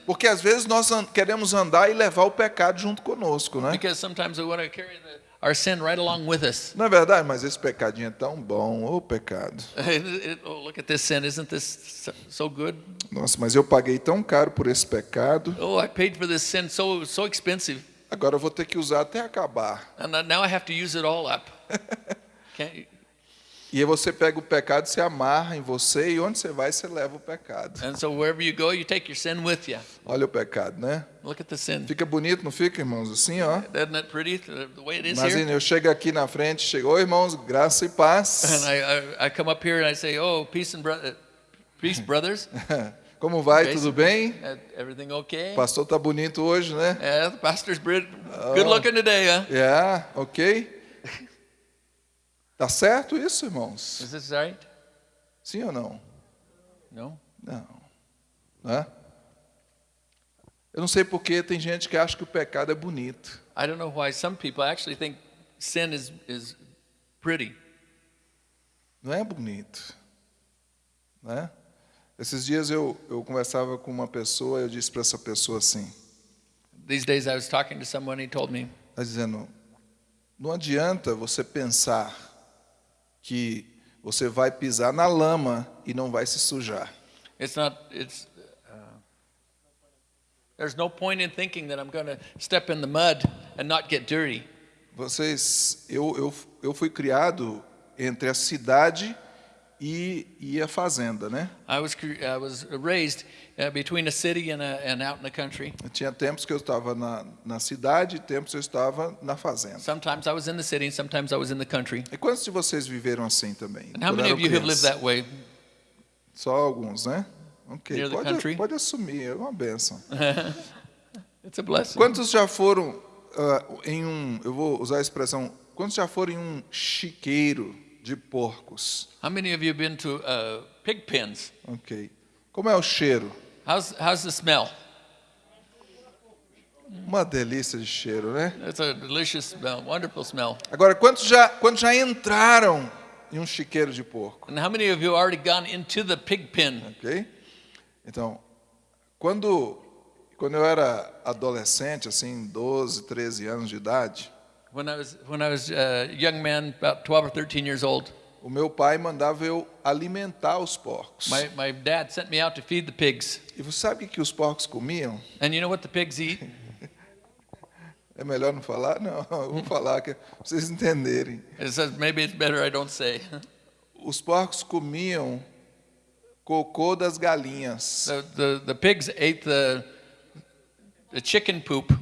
Speaker 1: porque às vezes nós queremos andar e levar o pecado junto conosco, né?
Speaker 2: because sometimes we want to carry the, our sin right along with us.
Speaker 1: Não é verdade? Mas esse pecadinho é tão bom, ô pecado.
Speaker 2: It- it- oh, look at this sin. Isn't this so, so good?
Speaker 1: Nossa, mas eu paguei tão caro por esse pecado,
Speaker 2: Oh, I paid for this sin so so expensive,
Speaker 1: agora eu vou ter que usar até acabar.
Speaker 2: and now I have to use it all up. Can't you?
Speaker 1: E aí você pega o pecado, se amarra em você e onde você vai, você leva o pecado.
Speaker 2: And so wherever you go, you take your sin with you.
Speaker 1: Olha o pecado, né?
Speaker 2: Look at the sin.
Speaker 1: Fica bonito, não fica, irmãos? Assim, ó.
Speaker 2: Isn't that pretty? The way it is here.
Speaker 1: Imagina, eu chego aqui na frente, chego, oi irmãos, graça e paz.
Speaker 2: And I, I, I come up here and I say, "Oh, peace and bro- uh, peace, brothers.
Speaker 1: Como vai?
Speaker 2: Basic.
Speaker 1: Tudo bem?
Speaker 2: Uh, everything okay?
Speaker 1: Pastor tá bonito hoje, né?
Speaker 2: Yeah, the pastor's brid- good looking today, huh?
Speaker 1: É, ok. Tá certo isso, irmãos?
Speaker 2: Is this right?
Speaker 1: Sim ou não?
Speaker 2: No.
Speaker 1: Não. Né? Eu não sei porque tem gente que acha que o pecado é bonito.
Speaker 2: I don't know why some people actually think sin is is pretty.
Speaker 1: Não é bonito. Né? Esses dias eu, eu conversava com uma pessoa, eu disse para essa pessoa assim,
Speaker 2: These days I was talking to someone. He told me,
Speaker 1: tá dizendo, não adianta você pensar que você vai pisar na lama e não vai se sujar.
Speaker 2: "It's not. It's." Uh, there's no point in thinking that I'm going to step in the mud and not get dirty.
Speaker 1: Vocês, eu, eu, eu fui criado entre a cidade e, e a fazenda, né?
Speaker 2: I was I was raised uh, between a city and, a, and out in the country.
Speaker 1: Eu tinha tempos que eu estava na, na cidade e tempos eu estava na fazenda.
Speaker 2: Sometimes I was in the city, and sometimes I was in the country.
Speaker 1: E quantos de vocês viveram assim também?
Speaker 2: And how many of you have lived that way?
Speaker 1: Só alguns, né? Ok,
Speaker 2: Near the
Speaker 1: pode,
Speaker 2: country?
Speaker 1: pode assumir, é uma benção.
Speaker 2: It's a blessing.
Speaker 1: Quantos já foram ah, em um, eu vou usar a expressão, quantos já foram em um chiqueiro de porcos?
Speaker 2: How many of you have been to uh, pig pens?
Speaker 1: Ok. Como é o cheiro?
Speaker 2: How's how's the smell?
Speaker 1: Uma delícia de cheiro, né?
Speaker 2: It's a delicious smell, wonderful smell.
Speaker 1: Agora, quantos já, quantos já entraram em um chiqueiro de porco?
Speaker 2: And how many of you have already gone into the pig pen?
Speaker 1: Ok? Então, quando, quando eu era adolescente, assim, 12, 13 anos de idade,
Speaker 2: When I was when I was a young man, about 12 or 13 years old,
Speaker 1: o meu pai mandava eu alimentar os porcos.
Speaker 2: my, my dad sent me out to feed the pigs.
Speaker 1: E você sabe o que os porcos comiam?
Speaker 2: And you know what the pigs eat?
Speaker 1: É melhor não falar? Não, eu vou falar que vocês entenderem.
Speaker 2: It says maybe it's better I don't say.
Speaker 1: Os porcos comiam cocô das galinhas.
Speaker 2: The, the, the pigs ate the, the chicken poop,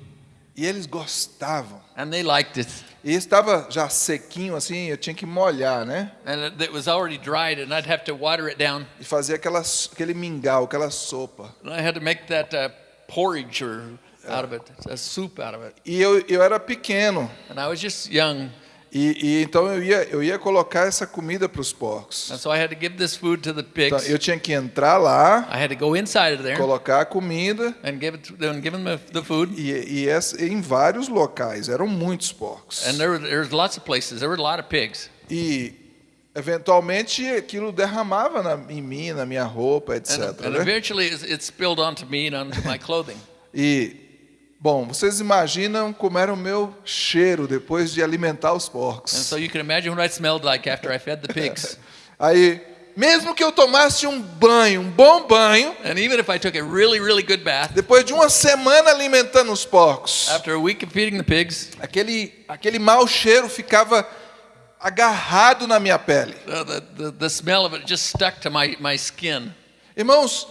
Speaker 1: E eles gostavam.
Speaker 2: and they liked it.
Speaker 1: E estava já sequinho assim, eu tinha que molhar, né?
Speaker 2: And it, was already dried, and I'd have to water it down.
Speaker 1: E fazer aquela, aquele mingau, aquela sopa.
Speaker 2: And I had to make that uh, porridge or out of it, a soup out of it.
Speaker 1: E eu, eu era pequeno.
Speaker 2: And I was just young,
Speaker 1: E, e então eu ia, eu ia colocar essa comida para os porcos.
Speaker 2: and so I had to give this food to the
Speaker 1: Então, eu tinha que entrar lá,
Speaker 2: I had to go inside of there
Speaker 1: colocar a comida
Speaker 2: and give it to them, give them the, food.
Speaker 1: e, e essa- em vários locais. Eram muitos porcos.
Speaker 2: And there were, there was lots of places. There were a lot of pigs.
Speaker 1: E eventualmente aquilo derramava na, em mim, na minha roupa, etc.
Speaker 2: And, and
Speaker 1: né?
Speaker 2: eventually it spilled onto me and onto my clothing.
Speaker 1: E, bom, vocês imaginam como era o meu cheiro depois de alimentar os
Speaker 2: And
Speaker 1: porcos.
Speaker 2: so you can imagine what I smelled like after I fed the pigs.
Speaker 1: Aí, mesmo que eu tomasse um banho, um bom banho,
Speaker 2: And even if I took a really, really good bath,
Speaker 1: depois de uma semana alimentando os porcos,
Speaker 2: after a week of feeding the pigs,
Speaker 1: aquele, aquele mau cheiro ficava agarrado na minha pele.
Speaker 2: uh, the, the, the smell of it just stuck to my, my skin.
Speaker 1: Irmãos,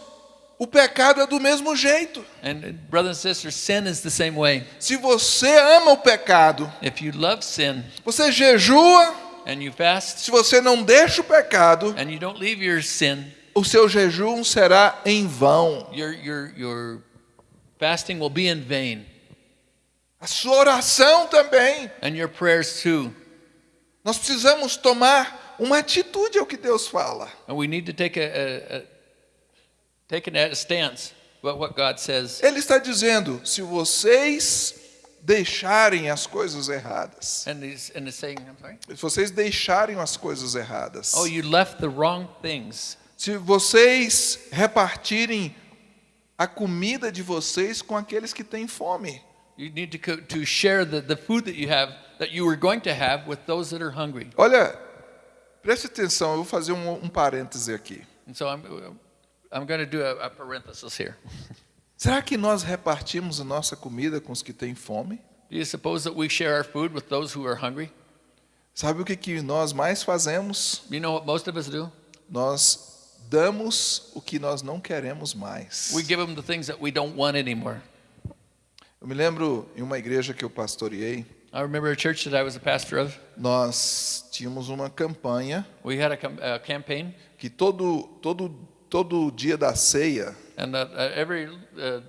Speaker 1: o pecado é do mesmo jeito.
Speaker 2: And uh, brothers and sisters, sin is the same way.
Speaker 1: Se você ama o pecado,
Speaker 2: If you love sin
Speaker 1: você jejua,
Speaker 2: and you fast
Speaker 1: se você não deixa o pecado,
Speaker 2: and you don't leave your sin,
Speaker 1: o seu jejum será em vão.
Speaker 2: your, your, your fasting will be in vain.
Speaker 1: A sua oração também.
Speaker 2: And your prayers too.
Speaker 1: Nós precisamos tomar uma atitude ao que Deus fala.
Speaker 2: And we need to take a, a, a take a stance about what God says.
Speaker 1: Ele está dizendo: se vocês deixarem as coisas erradas,
Speaker 2: And he's, and he's saying, I'm sorry.
Speaker 1: se vocês deixarem as coisas erradas,
Speaker 2: Oh, you left the wrong things.
Speaker 1: se vocês repartirem a comida de vocês com aqueles que têm fome,
Speaker 2: You need to, to share the, the food that you have, that you were going to have, with those that are hungry.
Speaker 1: Olha, preste atenção, eu vou fazer um, um parêntese aqui.
Speaker 2: And so I'm, I'm going to do a, a parenthesis here.
Speaker 1: Será que nós repartimos a nossa comida com os que têm fome?
Speaker 2: Do you suppose that we share our food with those who are hungry?
Speaker 1: Sabe o que, que nós mais fazemos?
Speaker 2: You know what most of us do?
Speaker 1: Nós damos o que nós não queremos mais.
Speaker 2: We give them the things that we don't want anymore.
Speaker 1: Eu me lembro em uma igreja que eu pastoreei,
Speaker 2: I remember a church that I was a pastor of.
Speaker 1: nós tínhamos uma campanha
Speaker 2: We had a, a campaign,
Speaker 1: que todo todo todo dia da ceia,
Speaker 2: and uh, every uh,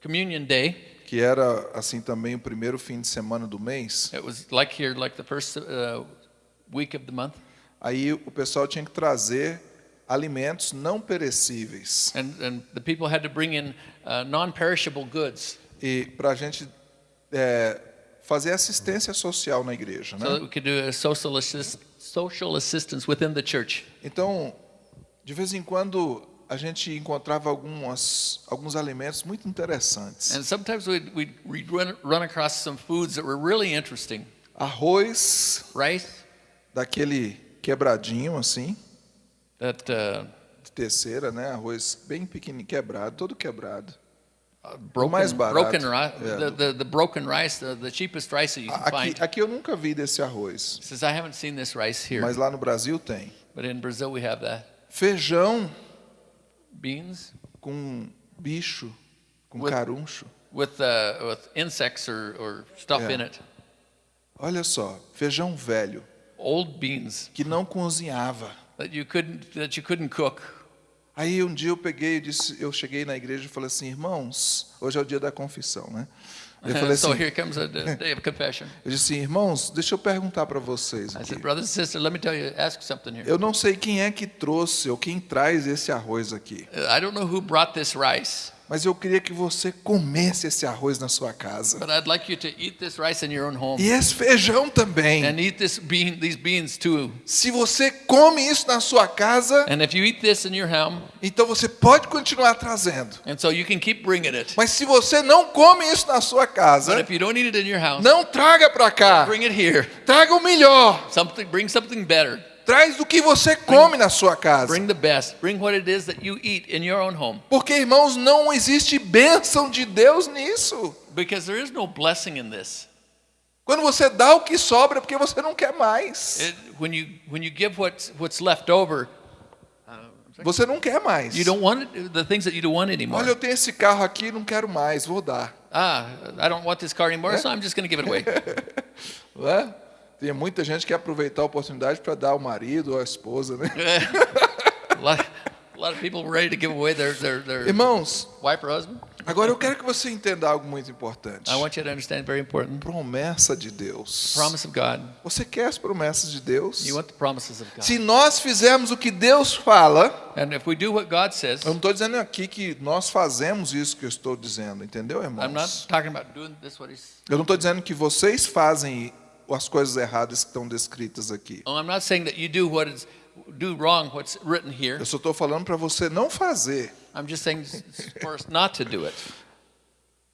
Speaker 2: communion day,
Speaker 1: que era assim também o primeiro fim de semana do mês,
Speaker 2: it was like here, like the first uh, week of the month,
Speaker 1: aí o pessoal tinha que trazer alimentos não perecíveis
Speaker 2: and, and the people had to bring in uh, non-perishable goods
Speaker 1: e para a gente é, fazer assistência social na igreja,
Speaker 2: so that
Speaker 1: né?
Speaker 2: we could do a social, assist, social assistance within the church.
Speaker 1: Então, de vez em quando a gente encontrava algumas alguns alimentos muito interessantes.
Speaker 2: And sometimes we'd, we'd, run, run across some foods that were really interesting.
Speaker 1: Arroz
Speaker 2: Rice
Speaker 1: daquele quebradinho assim,
Speaker 2: that uh,
Speaker 1: de terceira, né? Arroz bem pequenininho, quebrado, todo quebrado.
Speaker 2: uh, broken,
Speaker 1: mais barato.
Speaker 2: broken rice,
Speaker 1: Yeah.
Speaker 2: the, the, the broken rice, the, the cheapest rice that you can
Speaker 1: Aqui,
Speaker 2: find.
Speaker 1: aqui eu nunca vi desse arroz,
Speaker 2: He says, I haven't seen this rice here,
Speaker 1: mas lá no Brasil tem.
Speaker 2: but in Brazil we have that.
Speaker 1: Feijão
Speaker 2: Beans
Speaker 1: com bicho, com
Speaker 2: With-
Speaker 1: caruncho.
Speaker 2: with, uh, with insects or, or stuff
Speaker 1: Yeah.
Speaker 2: in it.
Speaker 1: Olha só, feijão velho
Speaker 2: Old beans
Speaker 1: que não cozinhava.
Speaker 2: that you couldn't, that you couldn't cook.
Speaker 1: Aí um dia eu peguei, e disse, eu cheguei na igreja e falei assim, irmãos, hoje é o dia da confissão, né? Eu falei
Speaker 2: so
Speaker 1: assim,
Speaker 2: here comes a, day of confession.
Speaker 1: eu disse assim, irmãos, deixa eu perguntar para vocês
Speaker 2: I
Speaker 1: aqui.
Speaker 2: said, brothers and sisters, let me tell you, ask something here.
Speaker 1: Eu não sei quem é que trouxe ou quem traz esse arroz aqui,
Speaker 2: I don't know who brought this rice,
Speaker 1: mas eu queria que você comesse esse arroz na sua casa.
Speaker 2: like you to eat this rice in your own home
Speaker 1: E esse feijão também.
Speaker 2: and eat this bean, these beans too.
Speaker 1: Se você come isso na sua casa,
Speaker 2: And if you eat this in your home,
Speaker 1: então você pode continuar trazendo.
Speaker 2: so.
Speaker 1: Mas se você não come isso na sua casa,
Speaker 2: house,
Speaker 1: não traga para cá. Traga o melhor.
Speaker 2: Something, bring something better.
Speaker 1: Traz do que você come na sua casa.
Speaker 2: Bring the best. Bring what it is that you eat in your own home.
Speaker 1: Porque, irmãos, não existe bênção de Deus nisso.
Speaker 2: Because there is no blessing in this.
Speaker 1: Quando você dá o que sobra, é porque você não quer mais.
Speaker 2: It, when you when you give what's what's left over,
Speaker 1: Você não quer mais.
Speaker 2: you don't want it, the things that you don't want anymore.
Speaker 1: Olha, eu tenho esse carro aqui, não quero mais, vou dar.
Speaker 2: Ah, I don't want this car anymore, so I'm just going to give it away.
Speaker 1: Tem muita gente que quer aproveitar a oportunidade para dar ao marido ou à esposa, né? Irmãos, agora eu quero que você entenda algo muito importante.
Speaker 2: I want you to understand very important
Speaker 1: Promessa de Deus.
Speaker 2: promise of God.
Speaker 1: Você quer as promessas de Deus?
Speaker 2: You want the promises of God.
Speaker 1: Se nós fizermos o que Deus fala,
Speaker 2: And if we do what God says,
Speaker 1: eu não estou dizendo aqui que nós fazemos isso que eu estou dizendo, entendeu,
Speaker 2: I'm not
Speaker 1: irmãos?
Speaker 2: talking about doing this what He's.
Speaker 1: Eu não estou dizendo que vocês fazem as coisas erradas que estão descritas aqui.
Speaker 2: Oh, I'm not saying that you do what is do wrong what's written here.
Speaker 1: Eu só estou falando para você não fazer.
Speaker 2: I'm just saying for us not to do it.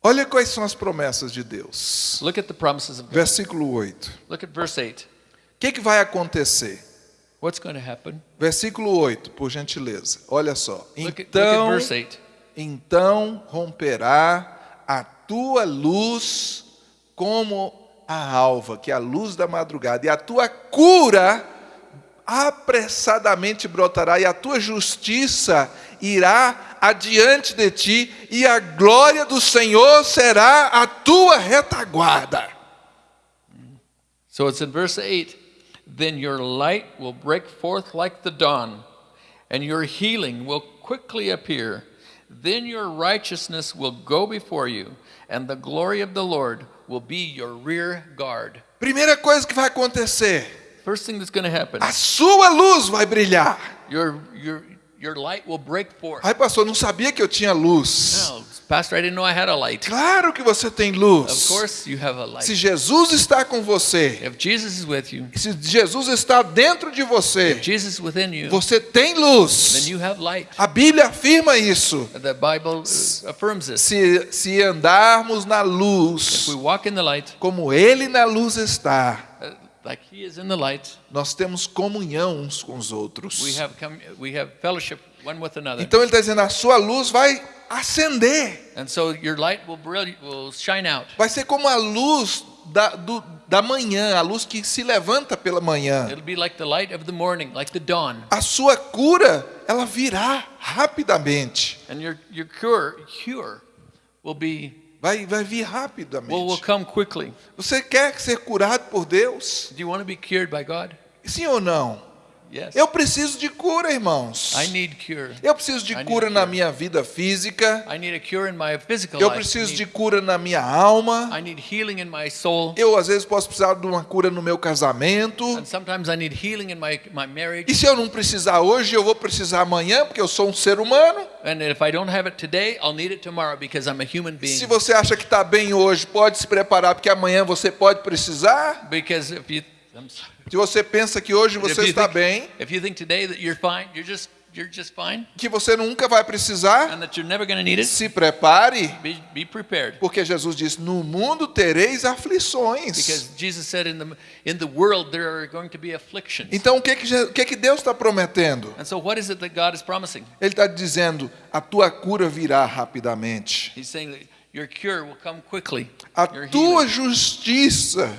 Speaker 1: Olha quais são as promessas de Deus.
Speaker 2: Look at the promises of God.
Speaker 1: Versículo 8.
Speaker 2: Look at verse 8.
Speaker 1: O que, que vai acontecer?
Speaker 2: What's going to happen?
Speaker 1: Versículo 8, por gentileza. Olha só.
Speaker 2: Look look at
Speaker 1: Então,
Speaker 2: verse 8.
Speaker 1: então romperá a tua luz como a alva, que é a luz da madrugada, e a tua cura apressadamente brotará, e a tua justiça irá adiante de ti, e a glória do Senhor será a tua retaguarda.
Speaker 2: So it's in verse 8. Then your light will break forth like the dawn, and your healing will quickly appear. Then your righteousness will go before you, and the glory of the Lord will be your rear guard.
Speaker 1: Primeira coisa que vai acontecer,
Speaker 2: First thing that's going to happen,
Speaker 1: a sua luz vai brilhar.
Speaker 2: your, your, your light will break forth.
Speaker 1: Ai, pastor, não sabia que eu tinha luz.
Speaker 2: No, Pastor, I didn't know I had a light.
Speaker 1: Claro que você tem
Speaker 2: Of
Speaker 1: luz.
Speaker 2: course, you have a light.
Speaker 1: Se Jesus está com você,
Speaker 2: If Jesus is with you,
Speaker 1: se Jesus está dentro de
Speaker 2: if
Speaker 1: você,
Speaker 2: Jesus is within you,
Speaker 1: você tem
Speaker 2: then
Speaker 1: luz.
Speaker 2: you have light.
Speaker 1: A Bíblia afirma isso.
Speaker 2: The Bible uh, affirms.
Speaker 1: Se, se andarmos na
Speaker 2: If we
Speaker 1: luz,
Speaker 2: walk in the light,
Speaker 1: como Ele na luz está,
Speaker 2: like He is in the light,
Speaker 1: nós temos comunhão uns com os outros.
Speaker 2: we have we have fellowship one with another.
Speaker 1: Então Ele está dizendo: a sua luz vai acender.
Speaker 2: And so your light will brilliant, will shine out.
Speaker 1: Vai ser como a luz da, do, da manhã, a luz que se levanta pela manhã.
Speaker 2: It'll be like the light of the morning, like the dawn.
Speaker 1: A sua cura, ela virá rapidamente.
Speaker 2: And your your cure cure will be
Speaker 1: Vai, vai vir
Speaker 2: will, will
Speaker 1: rapidamente.
Speaker 2: come quickly.
Speaker 1: Você quer ser curado por Deus?
Speaker 2: Do you want to be cured by God?
Speaker 1: Sim ou não?
Speaker 2: Yes.
Speaker 1: Eu preciso de cura, irmãos.
Speaker 2: I need cure.
Speaker 1: Eu preciso de
Speaker 2: I
Speaker 1: cura
Speaker 2: a
Speaker 1: na
Speaker 2: cure.
Speaker 1: minha vida física.
Speaker 2: I need a cure in my physical
Speaker 1: Eu preciso
Speaker 2: I
Speaker 1: de
Speaker 2: need,
Speaker 1: cura na minha alma.
Speaker 2: I need healing in my soul.
Speaker 1: Eu, às vezes, posso precisar de uma cura no meu casamento.
Speaker 2: And sometimes I need healing in my, my marriage.
Speaker 1: E se eu não precisar hoje, eu vou precisar amanhã, porque eu sou um ser humano.
Speaker 2: And if I don't have it today, I'll need it tomorrow because I'm a human being.
Speaker 1: Se você acha que está bem hoje, pode se preparar, porque amanhã você pode precisar.
Speaker 2: Because if you, I'm sorry.
Speaker 1: Se você pensa que hoje você
Speaker 2: you
Speaker 1: está
Speaker 2: think-
Speaker 1: bem,
Speaker 2: If you think today that you're fine, you're just you're just fine,
Speaker 1: que você nunca vai precisar,
Speaker 2: and that you're never going to need it,
Speaker 1: se prepare,
Speaker 2: be, be prepared.
Speaker 1: porque Jesus disse: No mundo tereis aflições.
Speaker 2: Because Jesus said in the in the world there are going to be afflictions.
Speaker 1: Então, o que, que, o que, que Deus está prometendo?
Speaker 2: So what is it that God is promising?
Speaker 1: Ele está dizendo: A tua cura virá rapidamente.
Speaker 2: He's saying your cure will come quickly.
Speaker 1: A
Speaker 2: Your
Speaker 1: tua
Speaker 2: healing.
Speaker 1: justiça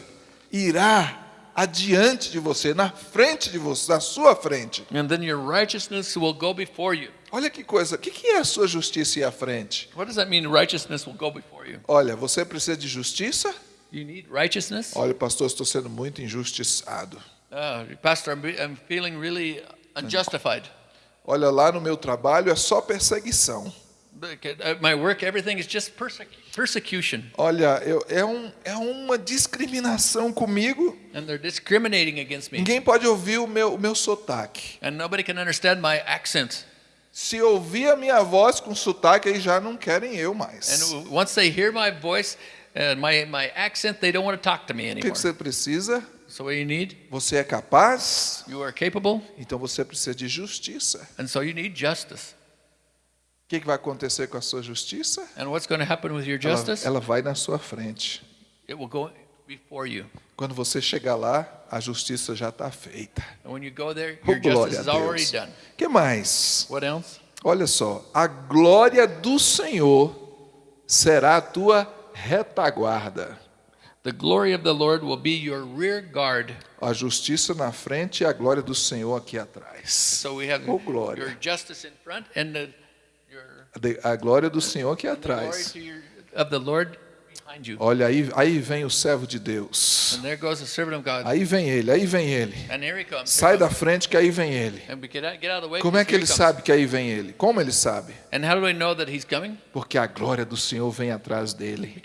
Speaker 1: irá adiante de você, na frente de você, na sua frente.
Speaker 2: And then your righteousness will go before you.
Speaker 1: Olha que coisa, o que, que é a sua justiça ir à frente?
Speaker 2: What does that mean? Righteousness will go before you.
Speaker 1: Olha, você precisa de justiça?
Speaker 2: You need righteousness.
Speaker 1: Olha, pastor, estou sendo muito injustiçado.
Speaker 2: Uh, Pastor, I'm feeling really unjustified.
Speaker 1: Olha, lá no meu trabalho é só perseguição.
Speaker 2: My work, everything is just persecu- persecution,
Speaker 1: Olha, eu, é, um, é uma discriminação comigo.
Speaker 2: and they're discriminating against me,
Speaker 1: Ninguém pode ouvir o meu, o meu sotaque.
Speaker 2: and nobody can understand my accent.
Speaker 1: Se ouvir a minha voz com sotaque, aí já não querem eu mais.
Speaker 2: And once they hear my voice and my, my accent, they don't want to talk to me
Speaker 1: O que,
Speaker 2: anymore.
Speaker 1: que você precisa?
Speaker 2: So what you need?
Speaker 1: Você é capaz?
Speaker 2: You are capable,
Speaker 1: Então você precisa de justiça.
Speaker 2: and so you need justice.
Speaker 1: O que, que vai acontecer com a sua justiça?
Speaker 2: And what's going to happen with your
Speaker 1: Ela,
Speaker 2: justice?
Speaker 1: ela vai na sua frente.
Speaker 2: It will go before you.
Speaker 1: Quando você chegar lá, a justiça já está feita.
Speaker 2: And when you go there,
Speaker 1: Oh,
Speaker 2: your
Speaker 1: glória
Speaker 2: justice is already done.
Speaker 1: O que mais?
Speaker 2: What else?
Speaker 1: Olha só, a glória do Senhor será a tua retaguarda.
Speaker 2: The glory of the Lord will be your rear guard.
Speaker 1: A justiça na frente e a glória do Senhor aqui atrás.
Speaker 2: So we have
Speaker 1: Oh, glória.
Speaker 2: your justice in front and the,
Speaker 1: A glória do Senhor
Speaker 2: the glory
Speaker 1: atrás. Olha aí, aí vem o servo de Deus. Aí vem ele, aí vem ele. Sai da frente que aí vem ele. Como é que ele sabe que aí vem ele? Como ele sabe? Porque a glória do Senhor vem atrás dele.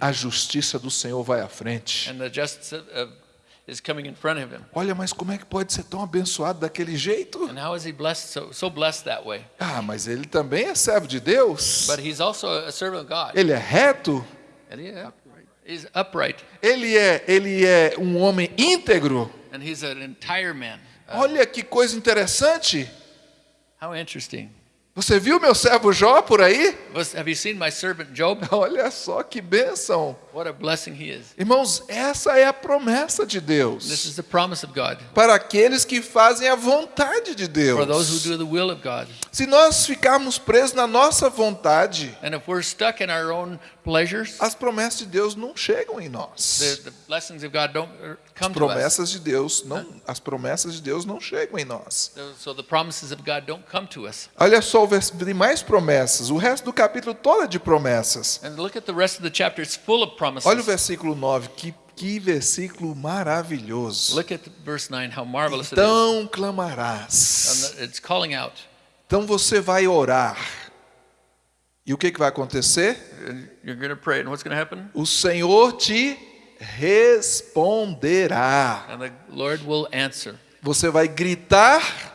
Speaker 1: A justiça do Senhor vai à frente.
Speaker 2: And the justice of, of- is coming in front of him.
Speaker 1: Olha, mas como é que pode ser tão abençoado daquele jeito?
Speaker 2: And how is he blessed so so blessed that way?
Speaker 1: Ah, mas ele também é servo de Deus.
Speaker 2: But he's also a servant of God.
Speaker 1: Ele é reto,
Speaker 2: he- He's upright,
Speaker 1: Ele é, ele é um homem íntegro.
Speaker 2: and he's an entire man.
Speaker 1: Olha que coisa interessante.
Speaker 2: How interesting.
Speaker 1: Você viu meu servo Jó por aí?
Speaker 2: Have you seen my servant Job?
Speaker 1: Olha só que bênção.
Speaker 2: What a blessing he is.
Speaker 1: Irmãos, essa é a promessa de
Speaker 2: This
Speaker 1: Deus
Speaker 2: is the promise of God
Speaker 1: para aqueles que fazem a vontade de
Speaker 2: for those who
Speaker 1: Deus.
Speaker 2: do the will of God.
Speaker 1: Se nós ficarmos presos na nossa vontade,
Speaker 2: And if we're stuck in our own pleasures,
Speaker 1: as promessas de Deus não chegam em
Speaker 2: the,
Speaker 1: nós.
Speaker 2: the blessings of God don't
Speaker 1: As promessas de Deus não, as promessas de Deus não chegam em nós.
Speaker 2: So- So the promises of God don't come to us.
Speaker 1: Olha só o versículo de mais promessas. O resto do capítulo todo é de promessas.
Speaker 2: And look at the rest of the chapter. It's full of promises.
Speaker 1: Olha o versículo 9, que, que versículo maravilhoso.
Speaker 2: Look at verse 9, how marvelous it is.
Speaker 1: Então clamarás.
Speaker 2: It's calling out.
Speaker 1: Então você vai orar. E o que, que vai acontecer?
Speaker 2: You're going to pray, and what's going to happen?
Speaker 1: O Senhor te responderá.
Speaker 2: And the Lord will answer.
Speaker 1: Você vai gritar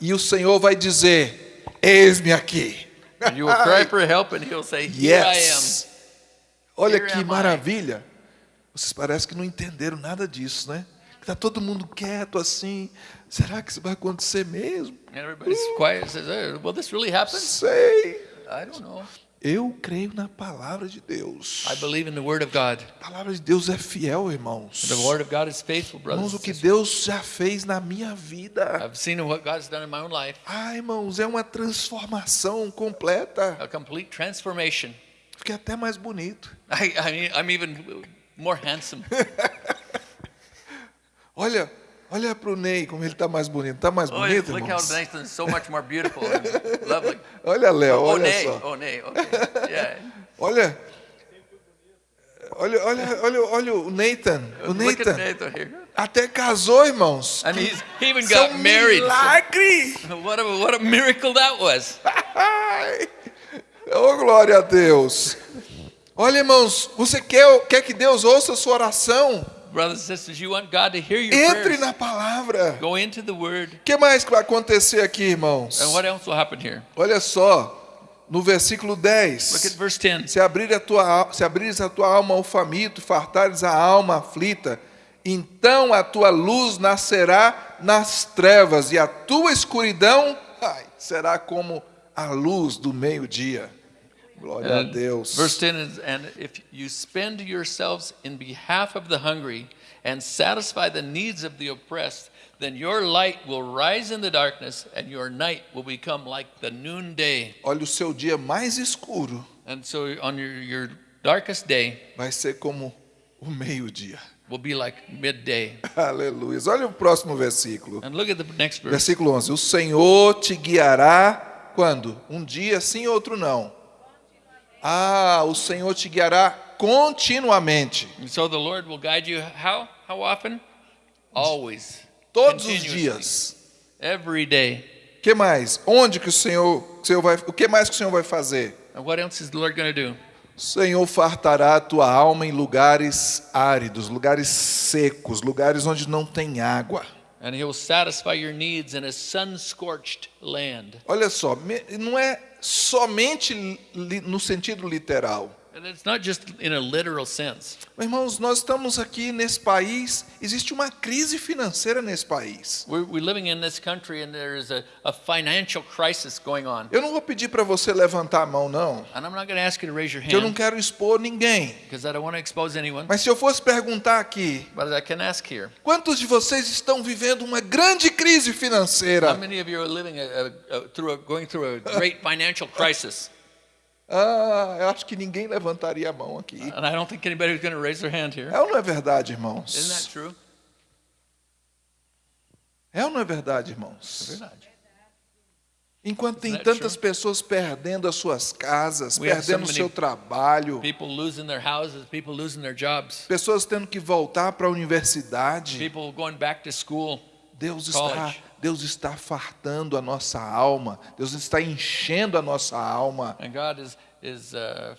Speaker 1: e o Senhor vai dizer: Eis-me aqui.
Speaker 2: And you will cry for help, and He'll say, Here
Speaker 1: Yes. Olha
Speaker 2: Here
Speaker 1: que
Speaker 2: am I.
Speaker 1: maravilha. Vocês parecem que não entenderam nada disso, né? Está todo mundo quieto assim. Será que isso vai acontecer mesmo?
Speaker 2: I am. And everybody's quiet and says, Will this really happen?
Speaker 1: Sei.
Speaker 2: I don't know.
Speaker 1: Eu creio na palavra de Deus.
Speaker 2: I believe in the Word of God.
Speaker 1: A palavra de Deus é fiel, irmãos.
Speaker 2: The Word of God is faithful, brothers.
Speaker 1: Irmãos, o que. Deus já fez na minha vida.
Speaker 2: I've seen what God's done in my own life
Speaker 1: Ah, irmãos, é uma transformação completa.
Speaker 2: a complete transformation.
Speaker 1: Fiquei até mais bonito.
Speaker 2: I, I mean, I'm even more handsome.
Speaker 1: Olha, olha para o Ney, como ele está mais bonito. Está mais
Speaker 2: Oh,
Speaker 1: bonito,
Speaker 2: look how
Speaker 1: irmãos?
Speaker 2: Nathan's so much more beautiful and lovely.
Speaker 1: Olha, Léo,
Speaker 2: Oh,
Speaker 1: olha
Speaker 2: nay.
Speaker 1: só.
Speaker 2: Oh, nay. Okay. Yeah.
Speaker 1: Olha, olha, olha, olha, olha o Nathan. O Nathan até casou, irmãos.
Speaker 2: And he's, he even got
Speaker 1: um
Speaker 2: married.
Speaker 1: milagre!
Speaker 2: What a, what a miracle that was.
Speaker 1: Oh, glória a Deus. Olha, irmãos, você quer, quer que Deus ouça a sua oração?
Speaker 2: Brothers and sisters, you want God to hear your
Speaker 1: Entre na palavra.
Speaker 2: Go into the Word.
Speaker 1: Que mais vai acontecer aqui, irmãos?
Speaker 2: And what else will happen here?
Speaker 1: Olha só, no versículo
Speaker 2: Look at
Speaker 1: 10.
Speaker 2: verse 10.
Speaker 1: Se, abrir a tua, se abrires a tua alma ao faminto, fartares a alma aflita, então a tua luz nascerá nas trevas, e a tua escuridão ai, será como a luz do meio-dia. Glória a
Speaker 2: And
Speaker 1: Deus.
Speaker 2: Verse 10 is, and if you spend yourselves in behalf of the hungry and satisfy the needs of the oppressed, then your light will rise in the darkness and your night will become like the noonday.
Speaker 1: Olha, o seu dia mais escuro
Speaker 2: And so on your, your darkest day
Speaker 1: vai ser como o meio-dia.
Speaker 2: will be like midday.
Speaker 1: Aleluia. Olha o próximo versículo.
Speaker 2: And look at the next verse.
Speaker 1: Versículo 11: O Senhor te guiará quando? Um dia sim, outro não. Ah, o Senhor te guiará continuamente.
Speaker 2: And so the Lord will guide you how? How often? Always.
Speaker 1: Todos os dias.
Speaker 2: Every day.
Speaker 1: O que mais? Onde que o Senhor, o Senhor vai, o que mais que o Senhor vai fazer?
Speaker 2: And what else is the Lord going to do?
Speaker 1: O Senhor fartará a tua alma em lugares áridos, lugares secos, lugares onde não tem água.
Speaker 2: And He will satisfy your needs in a sun scorched land.
Speaker 1: Olha só, não é somente no sentido literal.
Speaker 2: And it's not just in a literal sense.
Speaker 1: Mas, Irmãos, nós estamos aqui nesse país, existe uma crise financeira nesse país.
Speaker 2: We're, we're living in this country and there is a, a financial crisis going on.
Speaker 1: Eu não vou pedir para você levantar a mão, não,
Speaker 2: And I'm not going to ask you to raise your
Speaker 1: que eu não
Speaker 2: hand
Speaker 1: quero expor ninguém.
Speaker 2: because I don't want to expose anyone.
Speaker 1: Mas se eu fosse perguntar aqui,
Speaker 2: But I can ask here.
Speaker 1: quantos de vocês estão vivendo uma grande crise
Speaker 2: How
Speaker 1: financeira?
Speaker 2: many of you are living a, a, a, through a, going through a great financial crisis?
Speaker 1: Ah, eu acho que ninguém levantaria a mão aqui.
Speaker 2: And I don't think anybody's going to raise their hand here.
Speaker 1: É ou não é verdade,
Speaker 2: Isn't that
Speaker 1: irmãos?
Speaker 2: true?
Speaker 1: É ou não é verdade, irmãos?
Speaker 2: Verdade.
Speaker 1: Enquanto tem tantas pessoas perdendo as suas casas,
Speaker 2: We so
Speaker 1: perdendo o
Speaker 2: many
Speaker 1: seu trabalho,
Speaker 2: People losing their houses, people losing their jobs,
Speaker 1: pessoas tendo que voltar para a universidade,
Speaker 2: people going back to school.
Speaker 1: Deus está,
Speaker 2: College.
Speaker 1: Deus está fartando a nossa alma, Deus está enchendo a nossa alma,
Speaker 2: And God is, is uh,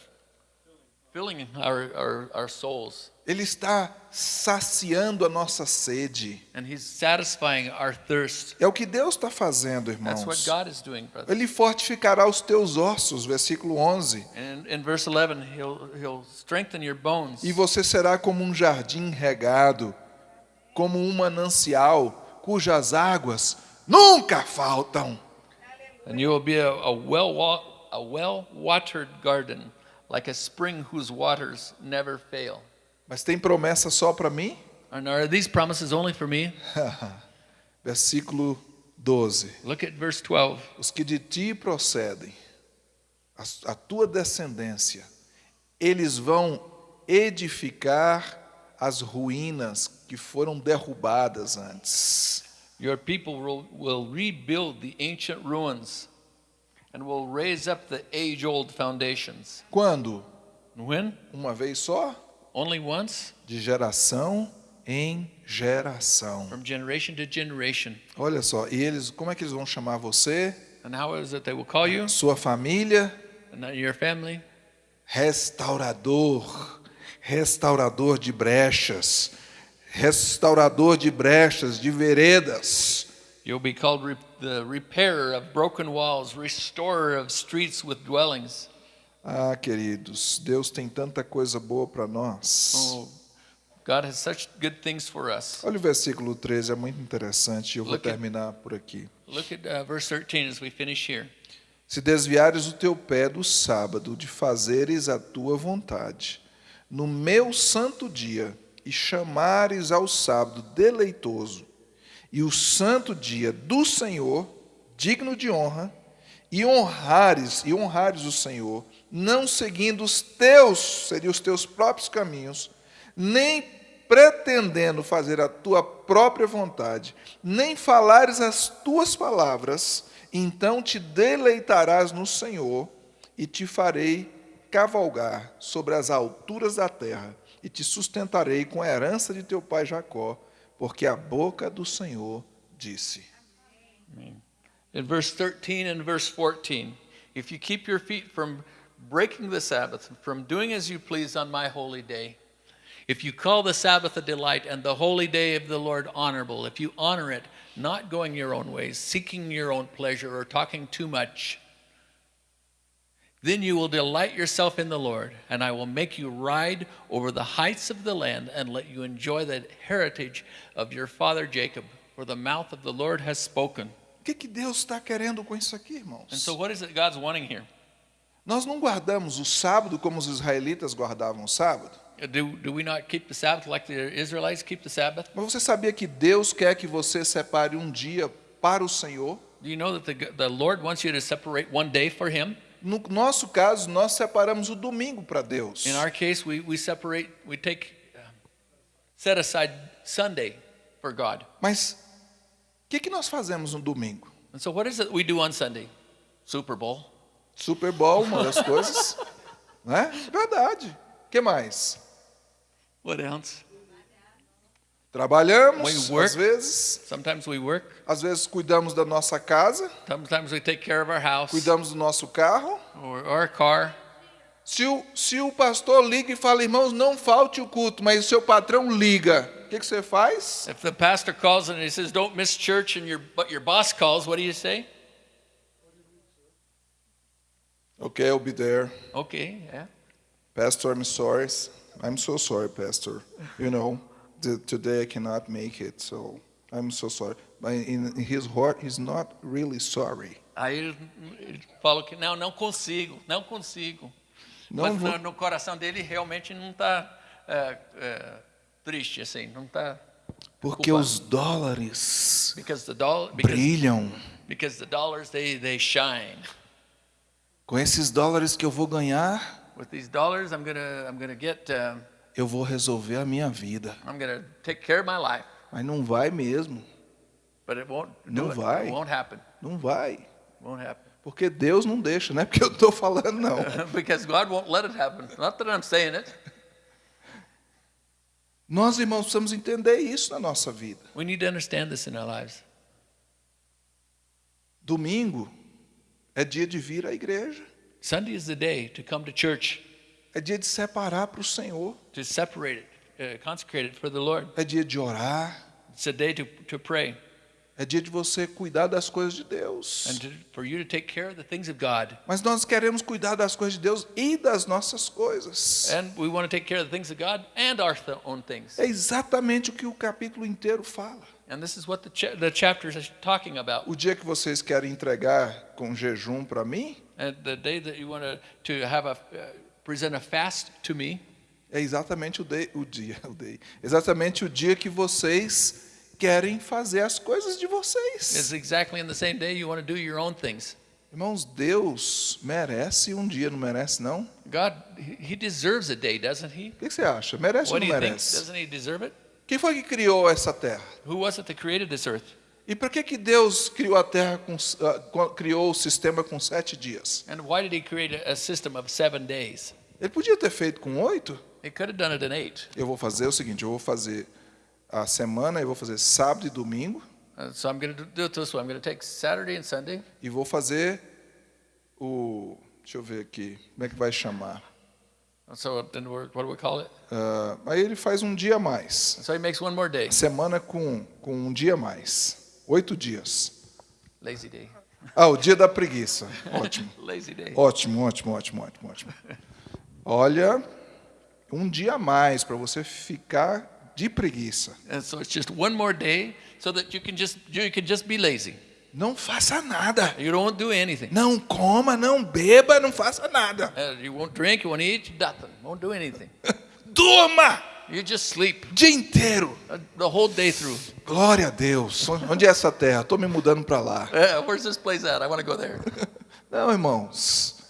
Speaker 2: filling our, our, our souls,
Speaker 1: Ele está saciando a nossa sede.
Speaker 2: and He's satisfying our thirst.
Speaker 1: É o que Deus está fazendo,
Speaker 2: That's what
Speaker 1: irmãos.
Speaker 2: God is doing, brother.
Speaker 1: Ele fortificará os teus ossos, versículo 11.
Speaker 2: And in verse 11, He'll, he'll strengthen your bones.
Speaker 1: E você será como um jardim regado, como um manancial cujas águas nunca faltam.
Speaker 2: And you will be a, a well a well watered garden, like a spring whose waters never fail.
Speaker 1: Mas tem promessa só para mim?
Speaker 2: And are these promises only for me?
Speaker 1: Versículo 12.
Speaker 2: Look at verse 12.
Speaker 1: Os que de ti procedem, a, a tua descendência, eles vão edificar as ruínas que foram derrubadas antes.
Speaker 2: Your people will, will rebuild the ancient ruins and will raise up the age old foundations.
Speaker 1: Quando?
Speaker 2: When?
Speaker 1: Uma vez só?
Speaker 2: Only once?
Speaker 1: De geração em geração.
Speaker 2: From generation to generation.
Speaker 1: Olha só, e eles, como é que eles vão chamar você,
Speaker 2: And how is it they will call you?
Speaker 1: sua família?
Speaker 2: And your family?
Speaker 1: Restaurador, restaurador de brechas, restaurador de brechas, de veredas.
Speaker 2: You'll be called re- the repairer of broken walls, restorer of streets with dwellings.
Speaker 1: Ah, queridos, Deus tem tanta coisa boa para nós.
Speaker 2: Oh, God has such good things for us.
Speaker 1: Olha o versículo 13, é muito interessante, eu vou
Speaker 2: Look at-
Speaker 1: terminar por aqui.
Speaker 2: Look at uh, verse 13 as we finish here.
Speaker 1: Se desviares o teu pé do sábado de fazeres a tua vontade, no meu santo dia, e chamares ao sábado deleitoso, e o santo dia do Senhor, digno de honra, e honrares, e honrares o Senhor, não seguindo os teus, seriam os teus próprios caminhos, nem pretendendo fazer a tua própria vontade, nem falares as tuas palavras, então te deleitarás no Senhor e te farei cavalgar sobre as alturas da terra e te sustentarei com a herança de teu pai Jacó, porque a boca do Senhor disse.
Speaker 2: In verse 13 and verse 14, if you keep your feet from breaking the Sabbath, from doing as you please on my holy day, if you call the Sabbath a delight and the holy day of the Lord honorable, if you honor it, not going your own ways, seeking your own pleasure, or talking too much, then you will delight yourself in the Lord, and I will make you ride over the heights of the land and let you enjoy the heritage of your father Jacob, for the mouth of the Lord has spoken.
Speaker 1: O que, que Deus está querendo com isso aqui, irmãos?
Speaker 2: And so, what is it God's wanting here?
Speaker 1: Nós não guardamos o sábado como os israelitas guardavam o sábado.
Speaker 2: Do, do we not keep the Sabbath like the Israelites keep the Sabbath?
Speaker 1: Mas você sabia que Deus quer que você separe um dia para o Senhor?
Speaker 2: Do you know that the, the Lord wants you to separate one day for Him?
Speaker 1: No nosso caso, nós separamos o domingo para Deus.
Speaker 2: In our case, we, we separate, we take, uh, set aside Sunday for God.
Speaker 1: Mas o que, que nós fazemos no domingo?
Speaker 2: And so, what is it we do on Sunday? Super Bowl.
Speaker 1: Super Bowl, uma das coisas. né? Verdade. O que mais?
Speaker 2: What else?
Speaker 1: Trabalhamos,
Speaker 2: We work.
Speaker 1: às vezes.
Speaker 2: Sometimes we work.
Speaker 1: Às vezes cuidamos da nossa casa,
Speaker 2: Sometimes we take care of our house
Speaker 1: cuidamos do nosso carro.
Speaker 2: or, or our car.
Speaker 1: Se o, se o pastor liga e fala, irmãos, não falte o culto, mas o seu patrão liga, o que, que você faz?
Speaker 2: If the pastor calls and he says, "Don't miss church," and your your boss calls, what do you say?
Speaker 1: Ok, I'll be there.
Speaker 2: Okay, yeah.
Speaker 1: Pastor, I'm sorry. I'm so sorry, Pastor. You know, the, today I cannot make it, so I'm so sorry. But in, his heart, he's not really sorry.
Speaker 2: Aí ele, fala que não, não consigo, não consigo.
Speaker 1: Não
Speaker 2: Mas
Speaker 1: vou-
Speaker 2: no, coração dele realmente não está triste assim, não está.
Speaker 1: Porque os dólares
Speaker 2: Because the dollar, because,
Speaker 1: brilham.
Speaker 2: because the dollars they they shine.
Speaker 1: Com esses dólares que eu vou ganhar,
Speaker 2: With these dollars, I'm gonna I'm gonna get uh,
Speaker 1: eu vou resolver a minha vida.
Speaker 2: I'm gonna take care of my life,
Speaker 1: Mas não vai mesmo.
Speaker 2: but it won't
Speaker 1: Não
Speaker 2: it.
Speaker 1: vai.
Speaker 2: It won't happen.
Speaker 1: Não vai.
Speaker 2: It won't happen.
Speaker 1: Porque Deus não deixa, não é porque eu estou falando, não.
Speaker 2: because God won't let it happen. Not that I'm saying it.
Speaker 1: Nós, irmãos, precisamos entender isso na nossa vida.
Speaker 2: We need to understand this in our lives.
Speaker 1: Domingo é dia de vir à igreja.
Speaker 2: Sunday is the day to come to church.
Speaker 1: É dia de separar para o Senhor.
Speaker 2: to separate it, uh, consecrate it for the Lord.
Speaker 1: É dia de orar.
Speaker 2: It's a day to, to pray
Speaker 1: É dia de você cuidar das coisas de Deus.
Speaker 2: and to, for you to take care of the things of God.
Speaker 1: Mas nós queremos cuidar das coisas de Deus e das nossas coisas.
Speaker 2: And we want to take care of the things of God and our own things.
Speaker 1: É exatamente o que o capítulo inteiro fala.
Speaker 2: And this is what the, cha- the chapters are talking about.
Speaker 1: O dia que vocês querem entregar com jejum para mim,
Speaker 2: And the day that you want to, to have a, uh, present a fast to me
Speaker 1: é exatamente o, day, o dia, o day, exatamente o dia que vocês querem fazer as coisas de vocês.
Speaker 2: exactly in the same day you want to do your own things.
Speaker 1: Irmãos, Deus merece um dia, não merece não?
Speaker 2: God, he deserves a day, doesn't he?
Speaker 1: O que você acha? Merece ou
Speaker 2: What
Speaker 1: não
Speaker 2: you think?
Speaker 1: merece?
Speaker 2: Doesn't he deserve it?
Speaker 1: Quem foi que criou essa terra?
Speaker 2: Who was it that created this earth?
Speaker 1: E por que que Deus criou a terra com, co- criou o sistema com sete dias?
Speaker 2: And why did he create a, system of seven days?
Speaker 1: Ele podia ter feito com oito.
Speaker 2: He could have done it in eight.
Speaker 1: Eu vou fazer o seguinte: eu vou fazer a semana, eu vou fazer sábado e domingo
Speaker 2: Uh, so I'm going to do it this way. I'm going to take Saturday and Sunday,
Speaker 1: e vou fazer o, deixa eu ver aqui, como é que vai chamar?
Speaker 2: So then we're, what do we call it?
Speaker 1: Ah, aí ele faz um dia a mais.
Speaker 2: So he makes one more day.
Speaker 1: Semana com, com um dia a mais. Oito dias.
Speaker 2: Lazy day.
Speaker 1: Ah, o dia da preguiça. Ótimo.
Speaker 2: Lazy day.
Speaker 1: Ótimo, ótimo, ótimo, ótimo, ótimo. Olha, um dia a mais para você ficar de preguiça.
Speaker 2: And so it's just one more day so that you can just you can just be lazy.
Speaker 1: Não faça nada.
Speaker 2: You don't do anything.
Speaker 1: Não coma, não beba, não faça nada.
Speaker 2: Uh, you won't drink, you won't eat, nothing. Won't do anything.
Speaker 1: Durma
Speaker 2: You just sleep
Speaker 1: dia inteiro.
Speaker 2: uh, the whole day through.
Speaker 1: Glória a Deus. Onde é essa terra? Estou me mudando para lá.
Speaker 2: Uh, where's this place at? I want to go there.
Speaker 1: Não, irmãos.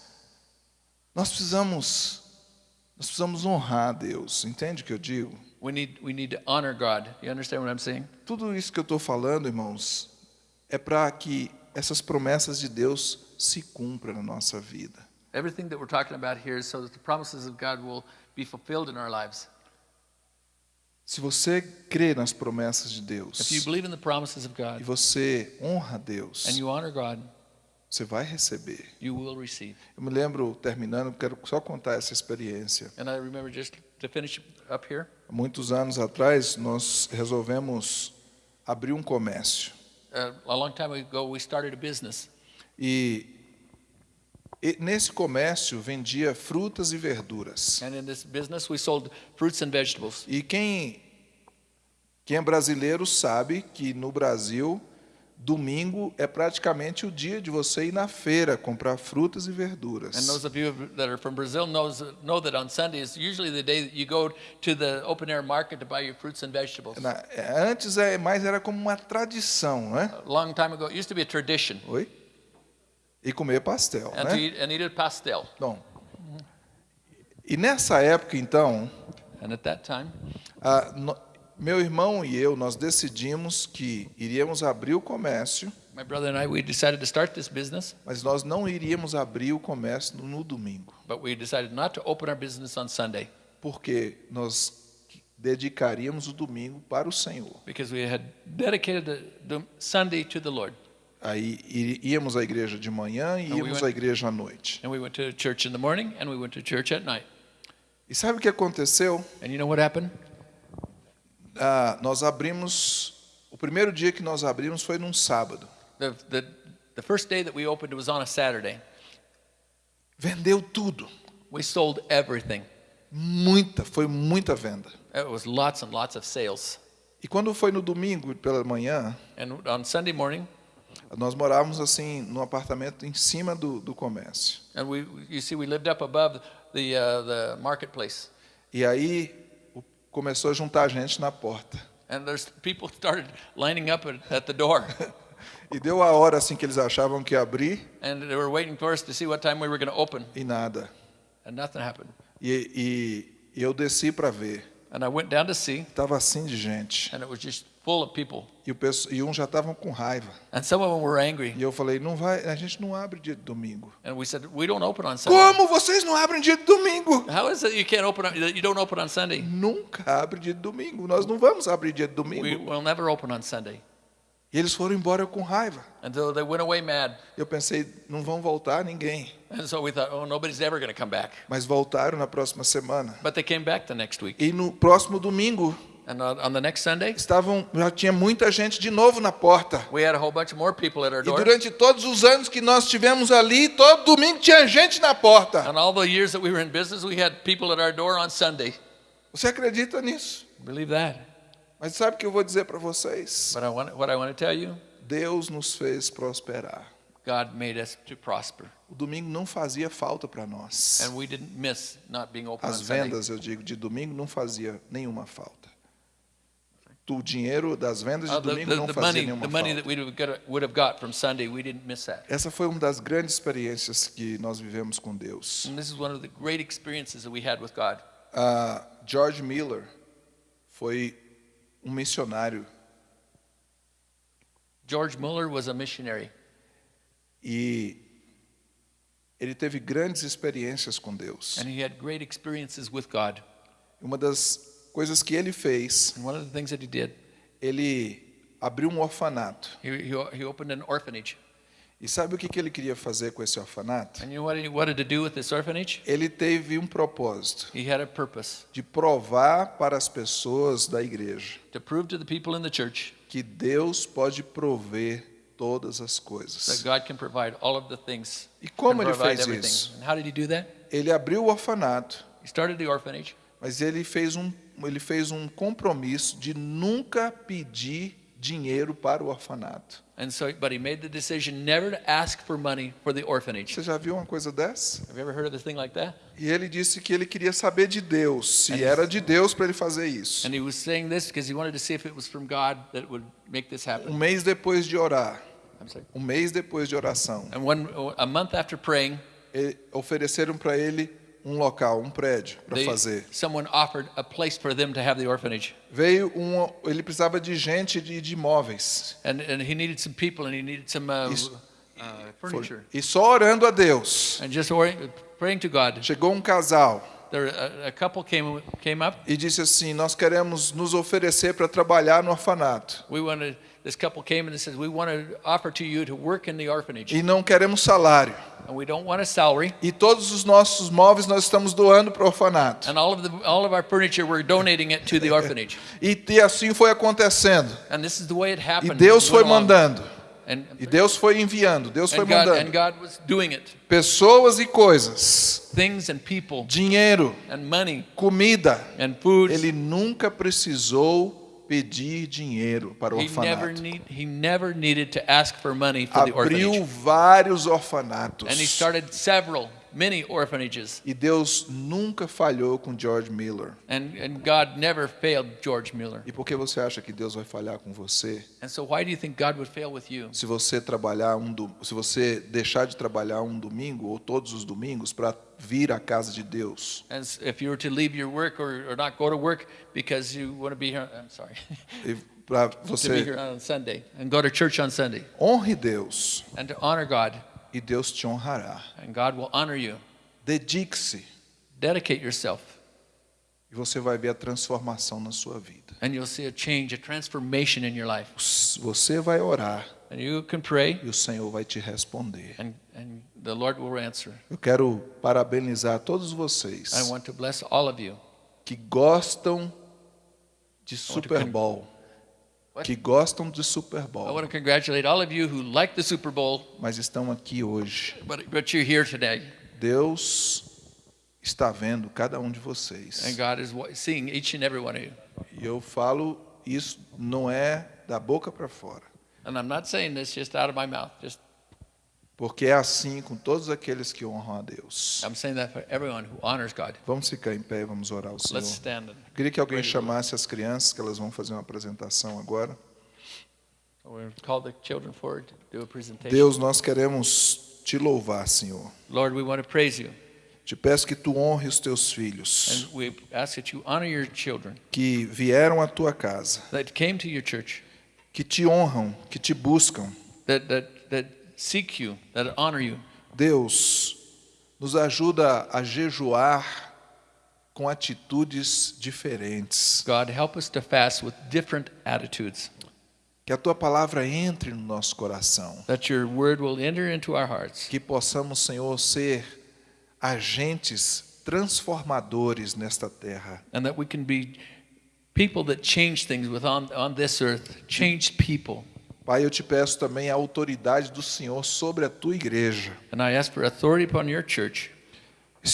Speaker 1: Nós precisamos nós precisamos honrar a Deus. Entende o que eu digo?
Speaker 2: We need we need to honor God. You understand what I'm saying?
Speaker 1: Tudo isso que eu estou falando, irmãos, é para que essas promessas de Deus se cumpram na nossa vida.
Speaker 2: Everything that we're talking about here is so that the promises of God will be fulfilled in our lives.
Speaker 1: Se você crê nas promessas de Deus
Speaker 2: If you believe in the promises of
Speaker 1: e
Speaker 2: God
Speaker 1: você honra Deus,
Speaker 2: God,
Speaker 1: você vai receber. Eu me lembro, terminando, quero só contar essa experiência.
Speaker 2: And I remember just to finish up here,
Speaker 1: muitos anos atrás, nós resolvemos abrir um comércio.
Speaker 2: uh, a long time ago, we started a business.
Speaker 1: E, e nesse comércio vendia frutas e verduras.
Speaker 2: And in this business, we sold fruits and vegetables.
Speaker 1: E quem, quem é brasileiro sabe que no Brasil, domingo é praticamente o dia de você ir na feira comprar frutas e verduras.
Speaker 2: And those of you that are from Brazil knows, know that on Sunday is usually the day that you go to the open air market to buy your fruits and vegetables.
Speaker 1: Na- antes é mais era como uma tradição, né?
Speaker 2: A long time ago, it used to be a tradition.
Speaker 1: Oi? E comer pastel,
Speaker 2: And,
Speaker 1: né?
Speaker 2: eat, and eat pastel.
Speaker 1: Bom. E nessa época, então,
Speaker 2: And at that time,
Speaker 1: a- no- meu irmão e eu nós decidimos que iríamos abrir o comércio,
Speaker 2: my brother and I, we decided to start this business,
Speaker 1: mas nós não iríamos abrir o comércio no, no domingo,
Speaker 2: but we decided not to open our business on Sunday
Speaker 1: porque nós dedicaríamos o domingo para o Senhor.
Speaker 2: because we had dedicated the, the Sunday to the Lord.
Speaker 1: Aí íamos à igreja de manhã e íamos à igreja à noite.
Speaker 2: And we went to church in the morning and we went to church at night.
Speaker 1: E sabe o que aconteceu?
Speaker 2: And you know what happened?
Speaker 1: Ah, nós abrimos. O primeiro dia que nós abrimos foi num sábado.
Speaker 2: The, the, the first day that we opened was on a Saturday.
Speaker 1: Vendeu tudo.
Speaker 2: We sold everything.
Speaker 1: Muita, foi muita venda.
Speaker 2: It was lots and lots of sales.
Speaker 1: E quando foi no domingo pela manhã,
Speaker 2: And on Sunday morning,
Speaker 1: nós morávamos assim num apartamento em cima do, do comércio.
Speaker 2: and we, you see, we lived up above the, uh, the marketplace.
Speaker 1: E aí começou a juntar gente na porta.
Speaker 2: And there's people started lining up at, the door.
Speaker 1: E deu a hora assim que eles achavam que ia abrir
Speaker 2: And they were waiting for us to see what time we were going to open.
Speaker 1: e nada.
Speaker 2: And nothing happened.
Speaker 1: E, e- e eu desci para ver.
Speaker 2: And I went down to see,
Speaker 1: Tava assim de gente.
Speaker 2: and it was just full of people.
Speaker 1: E, o e uns já estavam com raiva.
Speaker 2: And some of them were angry.
Speaker 1: E eu falei, não vai, a gente não abre dia de domingo.
Speaker 2: And we said, we don't open on Sunday.
Speaker 1: Como vocês não abrem dia de domingo?
Speaker 2: How is it you can't open on, you don't open on Sunday?
Speaker 1: Nunca abre dia de domingo. Nós não vamos abrir dia de
Speaker 2: We
Speaker 1: domingo.
Speaker 2: will never open on Sunday.
Speaker 1: E eles foram embora com raiva.
Speaker 2: And so they went away mad.
Speaker 1: Eu pensei, não vão voltar ninguém.
Speaker 2: And so we thought, oh, nobody's ever going to come back.
Speaker 1: Mas voltaram na próxima semana.
Speaker 2: But they came back the next week.
Speaker 1: E no próximo domingo,
Speaker 2: And on, the next Sunday,
Speaker 1: estavam, já tinha muita gente de novo na porta.
Speaker 2: we had a whole bunch more people at our
Speaker 1: E
Speaker 2: door.
Speaker 1: durante todos os anos que nós tivemos ali, todo domingo tinha gente na porta.
Speaker 2: And all the years that we were in business, we had people at our door on Sunday.
Speaker 1: Você acredita nisso?
Speaker 2: Believe that.
Speaker 1: Mas sabe o que eu vou dizer para vocês?
Speaker 2: But I want, what I want to tell you,
Speaker 1: Deus nos fez prosperar.
Speaker 2: God made us to prosper.
Speaker 1: O domingo não fazia falta para nós.
Speaker 2: And we didn't miss not being open
Speaker 1: As vendas, eu digo, de domingo não fazia nenhuma falta. O dinheiro das vendas de
Speaker 2: Uh, the,
Speaker 1: domingo não fazia nenhuma falta. Essa foi uma das grandes experiências que nós vivemos com Deus.
Speaker 2: And this is one of the great experiences that we had with God.
Speaker 1: Ah, George Miller foi um missionário
Speaker 2: George Muller was a missionary,
Speaker 1: e ele teve grandes experiências com Deus.
Speaker 2: and he had great experiences with God.
Speaker 1: Uma das coisas que ele fez,
Speaker 2: And one of the things that he did,
Speaker 1: ele abriu um orfanato.
Speaker 2: he, he, he opened an orphanage.
Speaker 1: E sabe o que que ele queria fazer com esse orfanato?
Speaker 2: And you know what he wanted to do with this orphanage?
Speaker 1: Ele teve um propósito
Speaker 2: He had a purpose
Speaker 1: de provar para as pessoas da igreja
Speaker 2: to prove to the people in the church
Speaker 1: que Deus pode prover todas as
Speaker 2: that
Speaker 1: coisas.
Speaker 2: God can provide all of the things.
Speaker 1: E como ele fez
Speaker 2: everything.
Speaker 1: isso?
Speaker 2: And how did he do that?
Speaker 1: Ele abriu o orfanato,
Speaker 2: He started the orphanage,
Speaker 1: mas ele fez um ele fez um compromisso de nunca pedir dinheiro para o orfanato.
Speaker 2: and so but he made the decision never to ask for money for the orphanage.
Speaker 1: Você já viu uma coisa dessa?
Speaker 2: Have you ever heard of a thing like that?
Speaker 1: E ele disse que ele queria saber de Deus, se era de Deus para ele fazer isso.
Speaker 2: And he was saying this because he wanted to see if it was from God that would make this
Speaker 1: Um
Speaker 2: happen.
Speaker 1: mês depois de orar, um mês depois de oração,
Speaker 2: And one a month after praying,
Speaker 1: ofereceram para ele um local, um prédio para fazer.
Speaker 2: someone offered a place for them to have the orphanage.
Speaker 1: Veio um, ele precisava de gente de, de imóveis.
Speaker 2: And, and he needed some people and he needed some uh,
Speaker 1: Isso.
Speaker 2: uh,
Speaker 1: Foi-
Speaker 2: furniture.
Speaker 1: E só orando a Deus.
Speaker 2: And just praying to God.
Speaker 1: Chegou um casal
Speaker 2: There, a, a couple came, came up.
Speaker 1: e disse assim: Nós queremos nos oferecer para trabalhar no orfanato.
Speaker 2: We wanted, this couple came and said, We want to offer to you to work in the orphanage.
Speaker 1: E não queremos salário.
Speaker 2: And we don't want a salary.
Speaker 1: E todos os nossos móveis nós estamos doando para o orfanato.
Speaker 2: And all of, the, all of our furniture, we're donating it to the orphanage.
Speaker 1: E, e assim foi acontecendo.
Speaker 2: And this is the way it
Speaker 1: E
Speaker 2: happened.
Speaker 1: Deus
Speaker 2: It
Speaker 1: foi mandando.
Speaker 2: And,
Speaker 1: E Deus foi enviando. Deus foi
Speaker 2: God, and
Speaker 1: mandando.
Speaker 2: God was doing it.
Speaker 1: Pessoas e coisas.
Speaker 2: Things and people
Speaker 1: Dinheiro,
Speaker 2: and money
Speaker 1: comida. Ele nunca precisou pedir dinheiro para o orfanato. Abriu vários orfanatos.
Speaker 2: And many orphanages.
Speaker 1: E Deus nunca falhou com George Miller.
Speaker 2: And, and God never failed George Mueller.
Speaker 1: E por que você acha que Deus vai falhar com você?
Speaker 2: And so why do you think God would fail with you?
Speaker 1: Se você trabalhar um do... se você deixar de trabalhar um domingo ou todos os domingos para vir à casa de Deus
Speaker 2: As if you were to leave your work or, or not go to work because you want to be here, I'm sorry,
Speaker 1: para
Speaker 2: to be
Speaker 1: você
Speaker 2: here on Sunday and go to church on Sunday
Speaker 1: honre Deus
Speaker 2: and to honor God,
Speaker 1: e Deus te honrará.
Speaker 2: and God will honor you.
Speaker 1: Dedique-se
Speaker 2: Dedicate yourself,
Speaker 1: e você vai ver a transformação na sua vida.
Speaker 2: and you'll see a change, a transformation in your life.
Speaker 1: Você vai orar
Speaker 2: And you can pray,
Speaker 1: e o Senhor vai te responder.
Speaker 2: and, and the Lord will answer.
Speaker 1: Eu quero parabenizar todos vocês
Speaker 2: I want to bless all of you.
Speaker 1: que gostam de Super Bowl? Que gostam de Super
Speaker 2: I want
Speaker 1: Bowl,
Speaker 2: to congratulate all of you who like the Super Bowl,
Speaker 1: mas estão aqui hoje.
Speaker 2: but, but you're here today.
Speaker 1: Deus está vendo cada um de
Speaker 2: And
Speaker 1: vocês.
Speaker 2: God is seeing each and every one of you.
Speaker 1: E eu falo isso não é da boca para fora,
Speaker 2: And I'm not saying this just out of my mouth. Just
Speaker 1: porque é assim com todos aqueles que honram a Deus.
Speaker 2: I'm saying that for everyone who honors God.
Speaker 1: Vamos ficar em pé e vamos orar ao Senhor.
Speaker 2: Let's stand. And
Speaker 1: Queria que alguém chamasse as crianças, que elas vão fazer uma apresentação agora. Deus, nós queremos te louvar, Senhor.
Speaker 2: Lord, we want to praise you.
Speaker 1: Te peço que tu honre os teus filhos
Speaker 2: And we ask that you honor your children
Speaker 1: que vieram à tua casa, que te honram, que te buscam.
Speaker 2: that, that, that seek you, that honor you.
Speaker 1: Deus, nos ajuda a jejuar com atitudes diferentes.
Speaker 2: God, help us to fast with different attitudes.
Speaker 3: Que a tua palavra entre no nosso coração.
Speaker 2: that your word will enter into our hearts,
Speaker 3: Que possamos, Senhor, ser agentes transformadores nesta terra.
Speaker 2: and that we can be people that change things with on, on this earth, changed people.
Speaker 3: Pai, eu te peço também a autoridade do Senhor sobre a tua igreja,
Speaker 2: And I ask for authority upon your church,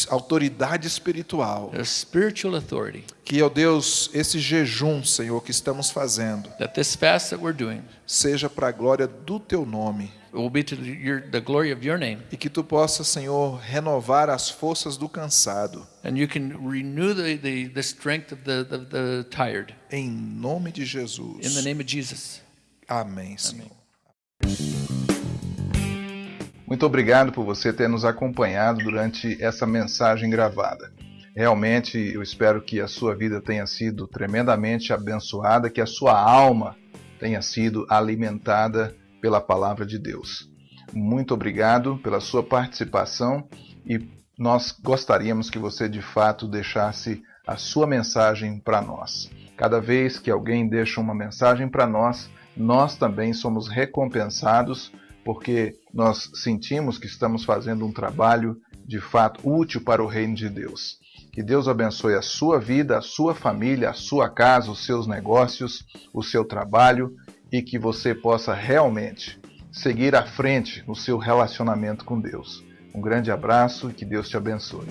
Speaker 3: autoridade espiritual.
Speaker 2: a spiritual authority,
Speaker 3: Que, ó Deus, esse jejum, Senhor, que estamos fazendo,
Speaker 2: that this fast that we're doing
Speaker 3: seja para a glória do teu nome.
Speaker 2: will be to your, the glory of your name.
Speaker 3: E que tu possa, Senhor, renovar as forças do cansado.
Speaker 2: And you can renew the, the, the strength of the, the, the tired.
Speaker 3: Em nome de
Speaker 2: In the
Speaker 3: Jesus.
Speaker 2: name of Jesus.
Speaker 3: Amém, Senhor.
Speaker 1: Muito obrigado por você ter nos acompanhado durante essa mensagem gravada. Realmente eu espero que a sua vida tenha sido tremendamente abençoada, que a sua alma tenha sido alimentada pela palavra de Deus. Muito obrigado pela sua participação e nós gostaríamos que você de fato deixasse a sua mensagem para nós. Cada vez que alguém deixa uma mensagem para nós, nós também somos recompensados porque nós sentimos que estamos fazendo um trabalho de fato útil para o reino de Deus. Que Deus abençoe a sua vida, a sua família, a sua casa, os seus negócios, o seu trabalho e que você possa realmente seguir à frente no seu relacionamento com Deus. Um grande abraço e que Deus te abençoe.